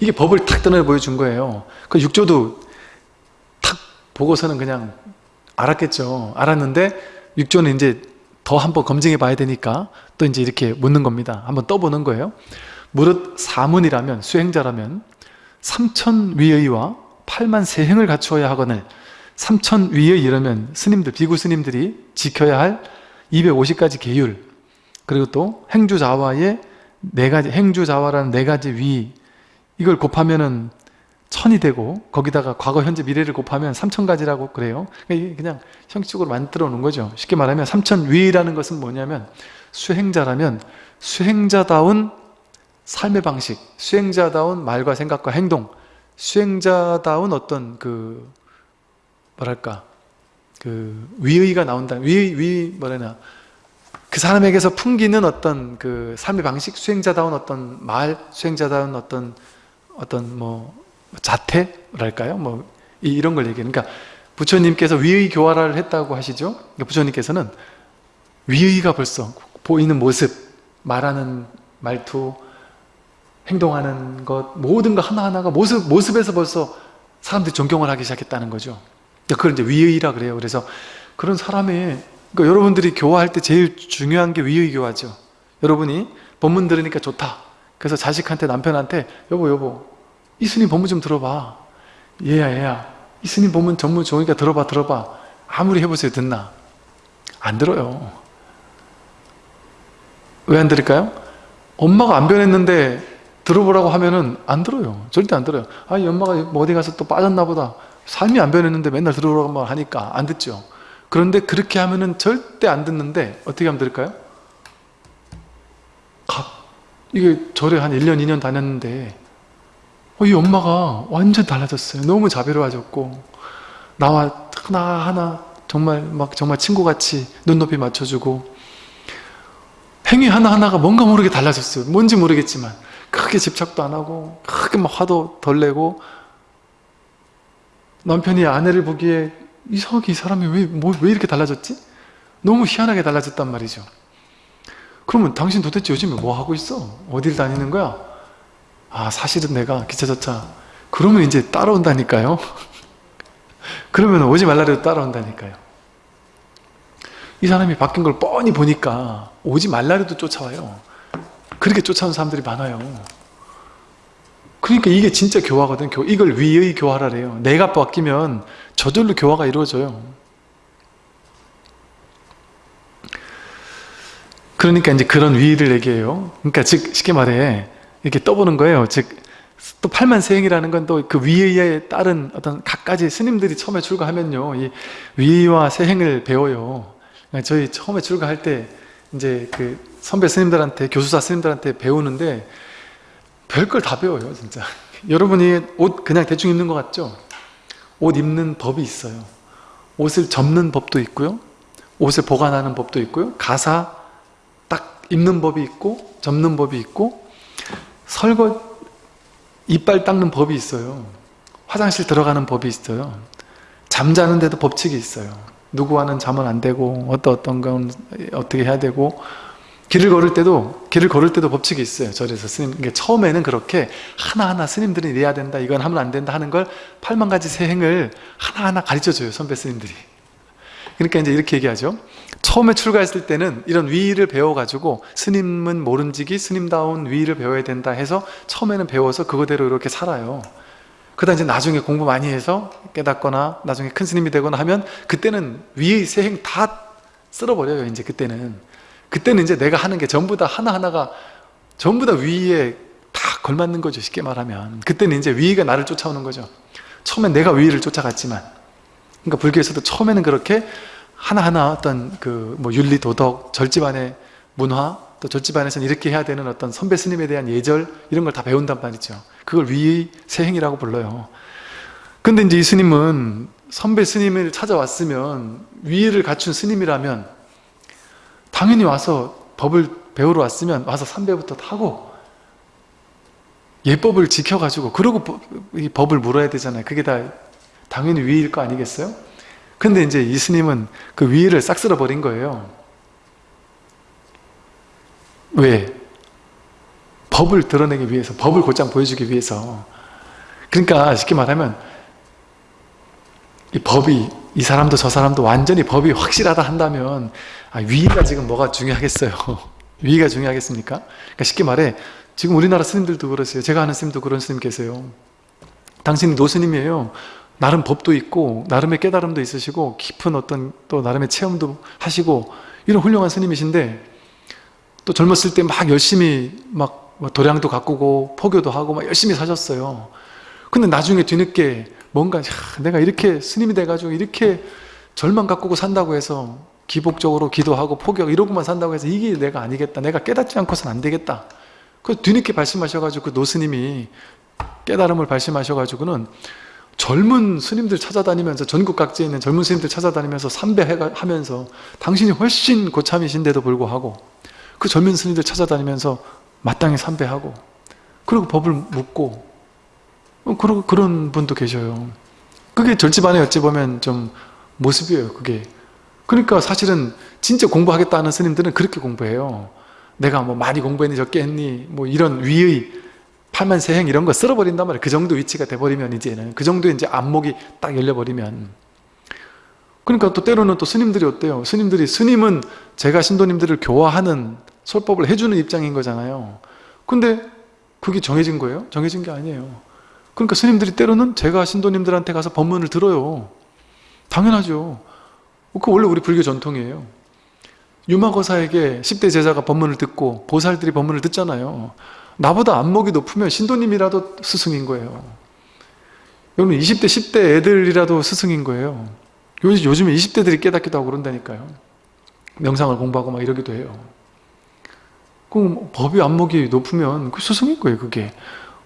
[SPEAKER 1] 이게 법을 탁 드러내 보여준 거예요. 그 육조도 보고서는 그냥 알았겠죠. 알았는데 육조는 이제 더 한번 검증해 봐야 되니까 또 이제 이렇게 묻는 겁니다. 한번 떠보는 거예요. 무릇 사문이라면 수행자라면 삼천 위의와 8만 세행을 갖추어야 하거늘 삼천 위의 이러면 스님들 비구 스님들이 지켜야 할 250가지 계율 그리고 또 행주자와의 네 가지 행주자와라는 네 가지 위 이걸 곱하면은 천이 되고 거기다가 과거, 현재, 미래를 곱하면 삼천 가지라고 그래요. 그러니까 그냥 형식적으로 만들어 놓은 거죠. 쉽게 말하면 삼천 위라는 것은 뭐냐면 수행자라면 수행자다운 삶의 방식, 수행자다운 말과 생각과 행동, 수행자다운 어떤 그 뭐랄까 그 위의가 나온다. 위, 위 뭐라나 그 사람에게서 풍기는 어떤 그 삶의 방식, 수행자다운 어떤 말, 수행자다운 어떤 어떤 뭐 자태랄까요? 뭐 이런 걸 얘기해요. 그러니까 부처님께서 위의 교화를 했다고 하시죠. 그러니까 부처님께서는 위의가 벌써 보이는 모습, 말하는 말투, 행동하는 것 모든 거 하나하나가 모습, 모습에서 벌써 사람들이 존경을 하기 시작했다는 거죠. 그러니까 그걸 이제 위의라 그래요. 그래서 그런 사람의 그러니까 여러분들이 교화할 때 제일 중요한 게 위의 교화죠. 여러분이 법문 들으니까 좋다. 그래서 자식한테 남편한테 여보 여보 이 스님 법문 좀 들어봐. 얘야 얘야. 이 스님 법문 전문 좋으니까 들어봐 들어봐. 아무리 해보세요 듣나? 안 들어요. 왜 안 들을까요? 엄마가 안 변했는데 들어보라고 하면은 안 들어요. 절대 안 들어요. 아 이 엄마가 뭐 어디 가서 또 빠졌나 보다. 삶이 안 변했는데 맨날 들어보라고 하니까 안 듣죠. 그런데 그렇게 하면은 절대 안 듣는데 어떻게 하면 들을까요? 갑 이게 절에 한 1년 2년 다녔는데 어, 이 엄마가 완전 달라졌어요. 너무 자비로워졌고 나와 하나하나 정말 막 정말 친구같이 눈높이 맞춰주고 행위 하나하나가 뭔가 모르게 달라졌어요 뭔지 모르겠지만 크게 집착도 안 하고 크게 막 화도 덜 내고 남편이 아내를 보기에 이상하게 이 사람이 왜, 뭐, 왜 이렇게 달라졌지? 너무 희한하게 달라졌단 말이죠 그러면 당신 도대체 요즘에 뭐 하고 있어? 어딜 다니는 거야? 아 사실은 내가 기차저차 그러면 이제 따라온다니까요. 그러면 오지 말라도 따라온다니까요. 이 사람이 바뀐 걸 뻔히 보니까 오지 말라도 쫓아와요. 그렇게 쫓아오는 사람들이 많아요. 그러니까 이게 진짜 교화거든. 이걸 위의 교화라래요. 내가 바뀌면 저절로 교화가 이루어져요. 그러니까 이제 그런 위의를 얘기해요. 그러니까 즉 쉽게 말해 이렇게 떠보는 거예요. 즉또 팔만세행이라는 건 또 그 위의에 따른 어떤 각가지 스님들이 처음에 출가하면요. 이 위의와 세행을 배워요. 그러니까 저희 처음에 출가할 때 이제 그 선배 스님들한테 교수사 스님들한테 배우는데 별걸 다 배워요 진짜. 여러분이 옷 그냥 대충 입는 것 같죠? 옷 입는 법이 있어요. 옷을 접는 법도 있고요. 옷을 보관하는 법도 있고요. 가사 딱 입는 법이 있고 접는 법이 있고 설거 이빨 닦는 법이 있어요. 화장실 들어가는 법이 있어요. 잠자는데도 법칙이 있어요. 누구와는 자면 안 되고 어떤 어떤 건 어떻게 해야 되고 길을 걸을 때도 길을 걸을 때도 법칙이 있어요. 절에서 스님 그러니까 처음에는 그렇게 하나하나 스님들이 이래야 된다 이건 하면 안 된다 하는 걸 8만 가지 세 행을 하나하나 가르쳐 줘요 선배 스님들이. 그러니까 이제 이렇게 얘기하죠 처음에 출가했을 때는 이런 위의를 배워가지고 스님은 모른지기 스님다운 위의를 배워야 된다 해서 처음에는 배워서 그거대로 이렇게 살아요. 그러다 이제 나중에 공부 많이 해서 깨닫거나 나중에 큰 스님이 되거나 하면 그때는 위의 세행 다 쓸어버려요 이제 그때는. 그때는 이제 내가 하는 게 전부 다 하나하나가 전부 다 위에 다 걸맞는 거죠 쉽게 말하면. 그때는 이제 위가 나를 쫓아오는 거죠. 처음엔 내가 위를 쫓아갔지만. 그러니까 불교에서도 처음에는 그렇게 하나하나 어떤 그 뭐 윤리 도덕 절집안의 문화 또 절집안에서는 이렇게 해야 되는 어떤 선배 스님에 대한 예절 이런 걸 다 배운단 말이죠. 그걸 위의 세행이라고 불러요. 근데 이제 이 스님은 선배 스님을 찾아왔으면 위를 갖춘 스님이라면 당연히 와서 법을 배우러 왔으면 와서 삼배부터 타고 예법을 지켜가지고 그러고 이 법을 물어야 되잖아요. 그게 다 당연히 위일 거 아니겠어요? 근데 이제 이 스님은 그 위를 싹 쓸어버린 거예요. 왜? 법을 드러내기 위해서 법을 곧장 보여주기 위해서. 그러니까 쉽게 말하면 이 법이 이 사람도 저 사람도 완전히 법이 확실하다 한다면 아, 위가 지금 뭐가 중요하겠어요? 위가 중요하겠습니까? 그러니까 쉽게 말해 지금 우리나라 스님들도 그러세요. 제가 아는 스님도 그런 스님 계세요. 당신이 노스님이에요 나름 법도 있고 나름의 깨달음도 있으시고 깊은 어떤 또 나름의 체험도 하시고 이런 훌륭한 스님이신데 또 젊었을 때 막 열심히 막뭐 도량도 가꾸고 포교도 하고 막 열심히 사셨어요. 근데 나중에 뒤늦게 뭔가 야, 내가 이렇게 스님이 돼가지고 이렇게 절만 가꾸고 산다고 해서 기복적으로 기도하고 포기하고 이러고만 산다고 해서 이게 내가 아니겠다 내가 깨닫지 않고서는 안 되겠다. 그 뒤늦게 발심하셔가지고 그 노스님이 깨달음을 발심하셔가지고는 젊은 스님들 찾아다니면서 전국 각지에 있는 젊은 스님들 찾아다니면서 삼배하면서 당신이 훨씬 고참이신데도 불구하고 그 젊은 스님들 찾아다니면서 마땅히 삼배하고 그리고 법을 묻고 그러고 그런 분도 계셔요 그게 절집안에 어찌 보면 좀 모습이에요 그게 그러니까 사실은 진짜 공부하겠다는 스님들은 그렇게 공부해요. 내가 뭐 많이 공부했니 적게 했니 뭐 이런 위의 팔만세행 이런 거 쓸어버린단 말이에요. 그 정도 위치가 돼버리면 이제는 그 정도 이제 안목이 딱 열려버리면 그러니까 또 때로는 또 스님들이 어때요? 스님들이 스님은 제가 신도님들을 교화하는 설법을 해주는 입장인 거잖아요. 근데 그게 정해진 거예요? 정해진 게 아니에요. 그러니까 스님들이 때로는 제가 신도님들한테 가서 법문을 들어요. 당연하죠. 그 원래 우리 불교 전통이에요. 유마거사에게 10대 제자가 법문을 듣고 보살들이 법문을 듣잖아요. 나보다 안목이 높으면 신도님이라도 스승인 거예요. 여러분 20대 10대 애들이라도 스승인 거예요. 요즘, 에 20대들이 깨닫기도 하고 그런다니까요. 명상을 공부하고 막 이러기도 해요. 그 법이 안목이 높으면 그 스승인 거예요 그게.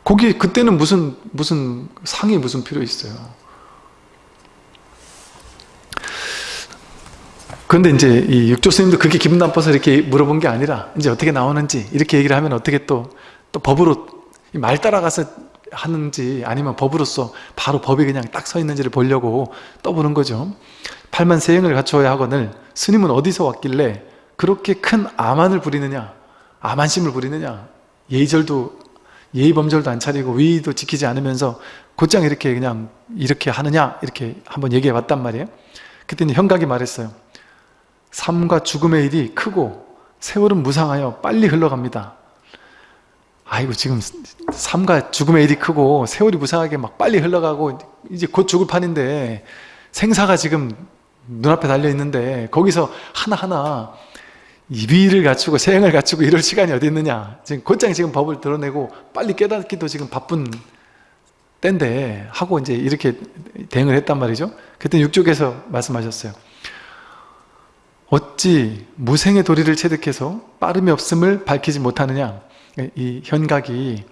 [SPEAKER 1] 거기 그때는 무슨 무슨 상이 무슨 필요 있어요. 그런데 이제 이 육조 스님도 그게 기분 나빠서 이렇게 물어본 게 아니라 이제 어떻게 나오는지 이렇게 얘기를 하면 어떻게 또, 또 법으로 말 따라가서 하는지 아니면 법으로서 바로 법이 그냥 딱 서 있는지를 보려고 떠보는 거죠. 팔만 세행을 갖춰야 하거늘 스님은 어디서 왔길래 그렇게 큰 아만을 부리느냐 아만심을 부리느냐. 예절도 예의범절도 안 차리고 위도 지키지 않으면서 곧장 이렇게 그냥 이렇게 하느냐 이렇게 한번 얘기해 봤단 말이에요. 그때는 현각이 말했어요. 삶과 죽음의 일이 크고 세월은 무상하여 빨리 흘러갑니다 아이고 지금 삶과 죽음의 일이 크고 세월이 무상하게 막 빨리 흘러가고 이제 곧 죽을 판인데 생사가 지금 눈앞에 달려있는데 거기서 하나하나 이비를 갖추고 세행을 갖추고 이럴 시간이 어디 있느냐. 지금 곧장 지금 법을 드러내고 빨리 깨닫기도 지금 바쁜 때인데 하고 이제 이렇게 대응을 했단 말이죠. 그때 육족에서 말씀하셨어요. 어찌 무생의 도리를 체득해서 빠름이 없음을 밝히지 못하느냐 이 현각이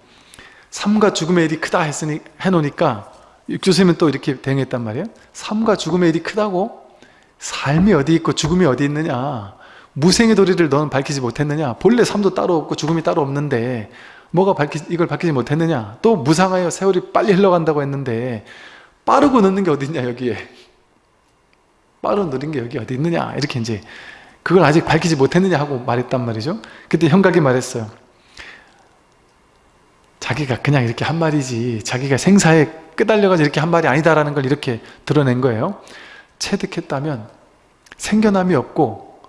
[SPEAKER 1] 삶과 죽음의 일이 크다 했으니 해놓으니까 육조스님은 또 이렇게 대응했단 말이에요. 삶과 죽음의 일이 크다고? 삶이 어디 있고 죽음이 어디 있느냐? 무생의 도리를 너는 밝히지 못했느냐? 본래 삶도 따로 없고 죽음이 따로 없는데 뭐가 밝히, 이걸 밝히지 못했느냐? 또 무상하여 세월이 빨리 흘러간다고 했는데 빠르고 늦는 게 어디 있냐 여기에? 빠르고 느린 게 여기 어디 있느냐? 이렇게 이제 그걸 아직 밝히지 못했느냐 하고 말했단 말이죠. 그때 형각이 말했어요 자기가 그냥 이렇게 한 말이지 자기가 생사에 끄달려가지고 이렇게 한 말이 아니다라는 걸 이렇게 드러낸 거예요. 체득했다면 생겨남이 없고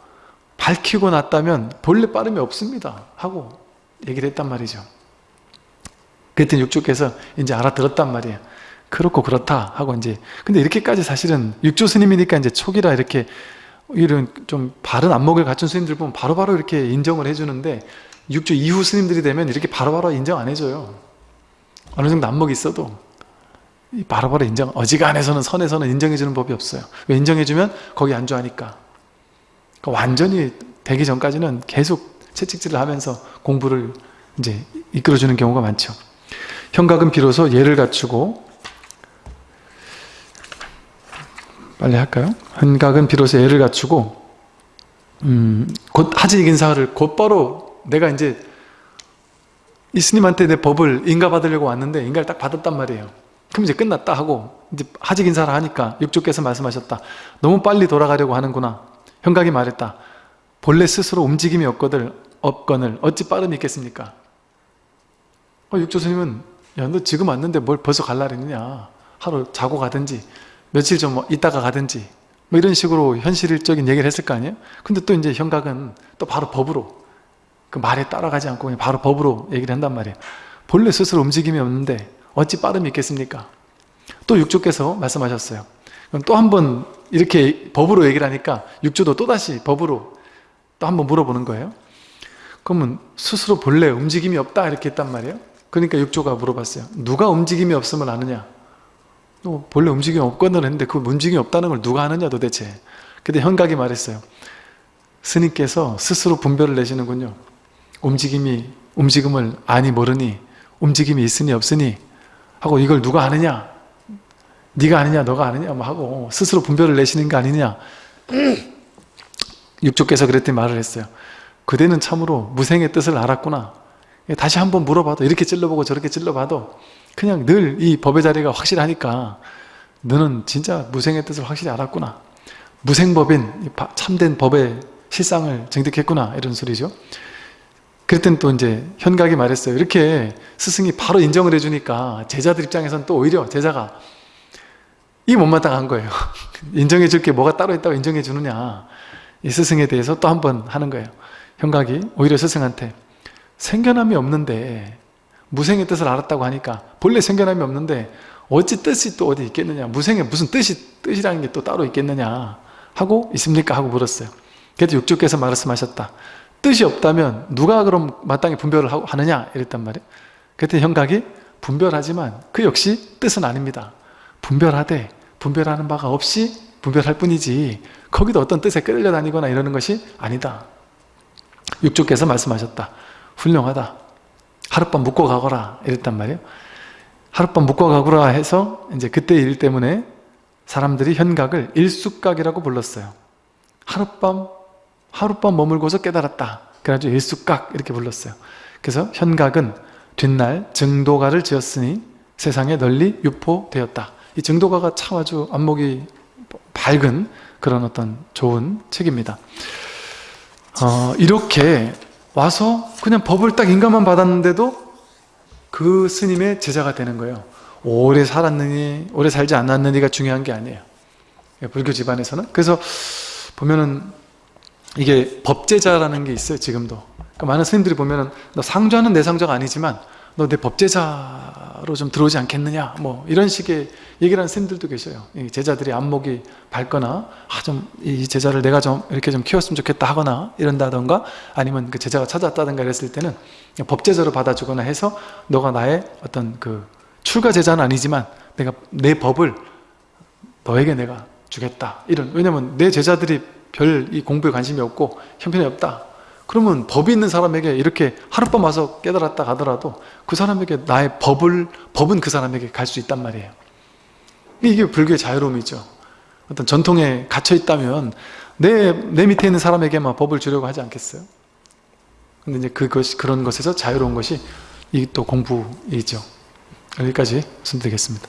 [SPEAKER 1] 밝히고 났다면 본래 빠름이 없습니다 하고 얘기를 했단 말이죠. 그랬더니 육조께서 이제 알아들었단 말이에요. 그렇고 그렇다 하고 이제 근데 이렇게까지 사실은 육조 스님이니까 이제 초기라 이렇게 이런 좀 바른 안목을 갖춘 스님들 보면 바로바로 바로 이렇게 인정을 해주는데 육조 이후 스님들이 되면 이렇게 바로바로 바로 인정 안 해줘요 어느 정도 안목이 있어도 바로바로 바로 인정 어지간해서는 선에서는 인정해주는 법이 없어요 왜 인정해주면 거기 안주하니까 그러니까 완전히 되기 전까지는 계속 채찍질을 하면서 공부를 이제 이끌어주는 경우가 많죠. 현각은 비로소 예를 갖추고 빨리 할까요? 현각은 비로소 예를 갖추고 음, 곧 하지 인사를 곧바로 내가 이제 이 스님한테 내 법을 인가 받으려고 왔는데 인가를 딱 받았단 말이에요. 그럼 이제 끝났다 하고 이제 하직 인사를 하니까 육조께서 말씀하셨다. 너무 빨리 돌아가려고 하는구나. 현각이 말했다. 본래 스스로 움직임이 없거늘, 없거늘 어찌 빠름이 있겠습니까? 어, 육조 스님은 야 너 지금 왔는데 뭘 벌써 갈라 그랬느냐 하루 자고 가든지 며칠 좀 있다가 가든지 뭐 이런 식으로 현실적인 얘기를 했을 거 아니에요? 근데 또 이제 현각은 또 바로 법으로 그 말에 따라가지 않고 그냥 바로 법으로 얘기를 한단 말이에요. 본래 스스로 움직임이 없는데 어찌 빠름이 있겠습니까? 또 육조께서 말씀하셨어요. 그럼 또 한 번 이렇게 법으로 얘기를 하니까 육조도 또다시 법으로 또 한 번 물어보는 거예요. 그러면 스스로 본래 움직임이 없다 이렇게 했단 말이에요. 그러니까 육조가 물어봤어요. 누가 움직임이 없으면 아느냐? 또 본래 움직임이 없거든 했는데 그 움직임이 없다는 걸 누가 아느냐 도대체. 근데 현각이 말했어요. 스님께서 스스로 분별을 내시는군요 움직임이 움직임을 아니 모르니 움직임이 있으니 없으니 하고 이걸 누가 아느냐? 네가 아니냐 너가 아니냐? 뭐 하고 스스로 분별을 내시는 게 아니냐? 육조께서 그랬더니 말을 했어요. 그대는 참으로 무생의 뜻을 알았구나. 다시 한번 물어봐도 이렇게 찔러보고 저렇게 찔러봐도 그냥 늘 이 법의 자리가 확실하니까 너는 진짜 무생의 뜻을 확실히 알았구나. 무생법인 참된 법의 실상을 증득했구나. 이런 소리죠 그랬더니 또 이제 현각이 말했어요. 이렇게 스승이 바로 인정을 해주니까 제자들 입장에서는 또 오히려 제자가 이 못마땅한 거예요. 인정해 줄 게 뭐가 따로 있다고 인정해 주느냐. 이 스승에 대해서 또 한 번 하는 거예요. 현각이 오히려 스승한테 생겨남이 없는데 무생의 뜻을 알았다고 하니까 본래 생겨남이 없는데 어찌 뜻이 또 어디 있겠느냐. 무생에 무슨 뜻이 뜻이라는 게 또 따로 있겠느냐 하고 있습니까? 하고 물었어요. 그래도 육주께서 말씀하셨다 뜻이 없다면 누가 그럼 마땅히 분별을 하느냐 이랬단 말이에요. 그때 현각이 분별하지만 그 역시 뜻은 아닙니다. 분별하되 분별하는 바가 없이 분별할 뿐이지 거기도 어떤 뜻에 끌려다니거나 이러는 것이 아니다. 육주께서 말씀하셨다. 훌륭하다. 하룻밤 묵고 가거라 이랬단 말이에요. 하룻밤 묵고 가거라 해서 이제 그때 일 때문에 사람들이 현각을 일숙각이라고 불렀어요. 하룻밤 하룻밤 머물고서 깨달았다. 그래가지고 일숙각 이렇게 불렀어요. 그래서 현각은 뒷날 증도가를 지었으니 세상에 널리 유포되었다. 이 증도가가 참 아주 안목이 밝은 그런 어떤 좋은 책입니다. 어, 이렇게 와서 그냥 법을 딱 인가만 받았는데도 그 스님의 제자가 되는 거예요. 오래 살았느니 오래 살지 않았느니가 중요한 게 아니에요. 불교 집안에서는. 그래서 보면은 이게 법제자라는 게 있어요 지금도. 그러니까 많은 스님들이 보면은 너 상좌는 내 상좌가 아니지만 너 내 법제자로 좀 들어오지 않겠느냐? 뭐 이런 식의 얘기를 하는 스님들도 계셔요. 이 제자들이 안목이 밝거나 아 좀 이 제자를 내가 좀 이렇게 좀 키웠으면 좋겠다 하거나 이런다던가 아니면 그 제자가 찾았다던가 이랬을 때는 법제자로 받아주거나 해서 너가 나의 어떤 그 출가 제자는 아니지만 내가 내 법을 너에게 내가 주겠다. 이런 왜냐면 내 제자들이 별 이 공부에 관심이 없고 형편이 없다. 그러면 법이 있는 사람에게 이렇게 하룻밤 와서 깨달았다 가더라도 그 사람에게 나의 법을 법은 그 사람에게 갈 수 있단 말이에요. 이게 불교의 자유로움이죠. 어떤 전통에 갇혀 있다면 내, 내 밑에 있는 사람에게만 법을 주려고 하지 않겠어요? 근데 이제 그것이 그런 것에서 자유로운 것이 이 또 공부이죠. 여기까지 말씀드리겠습니다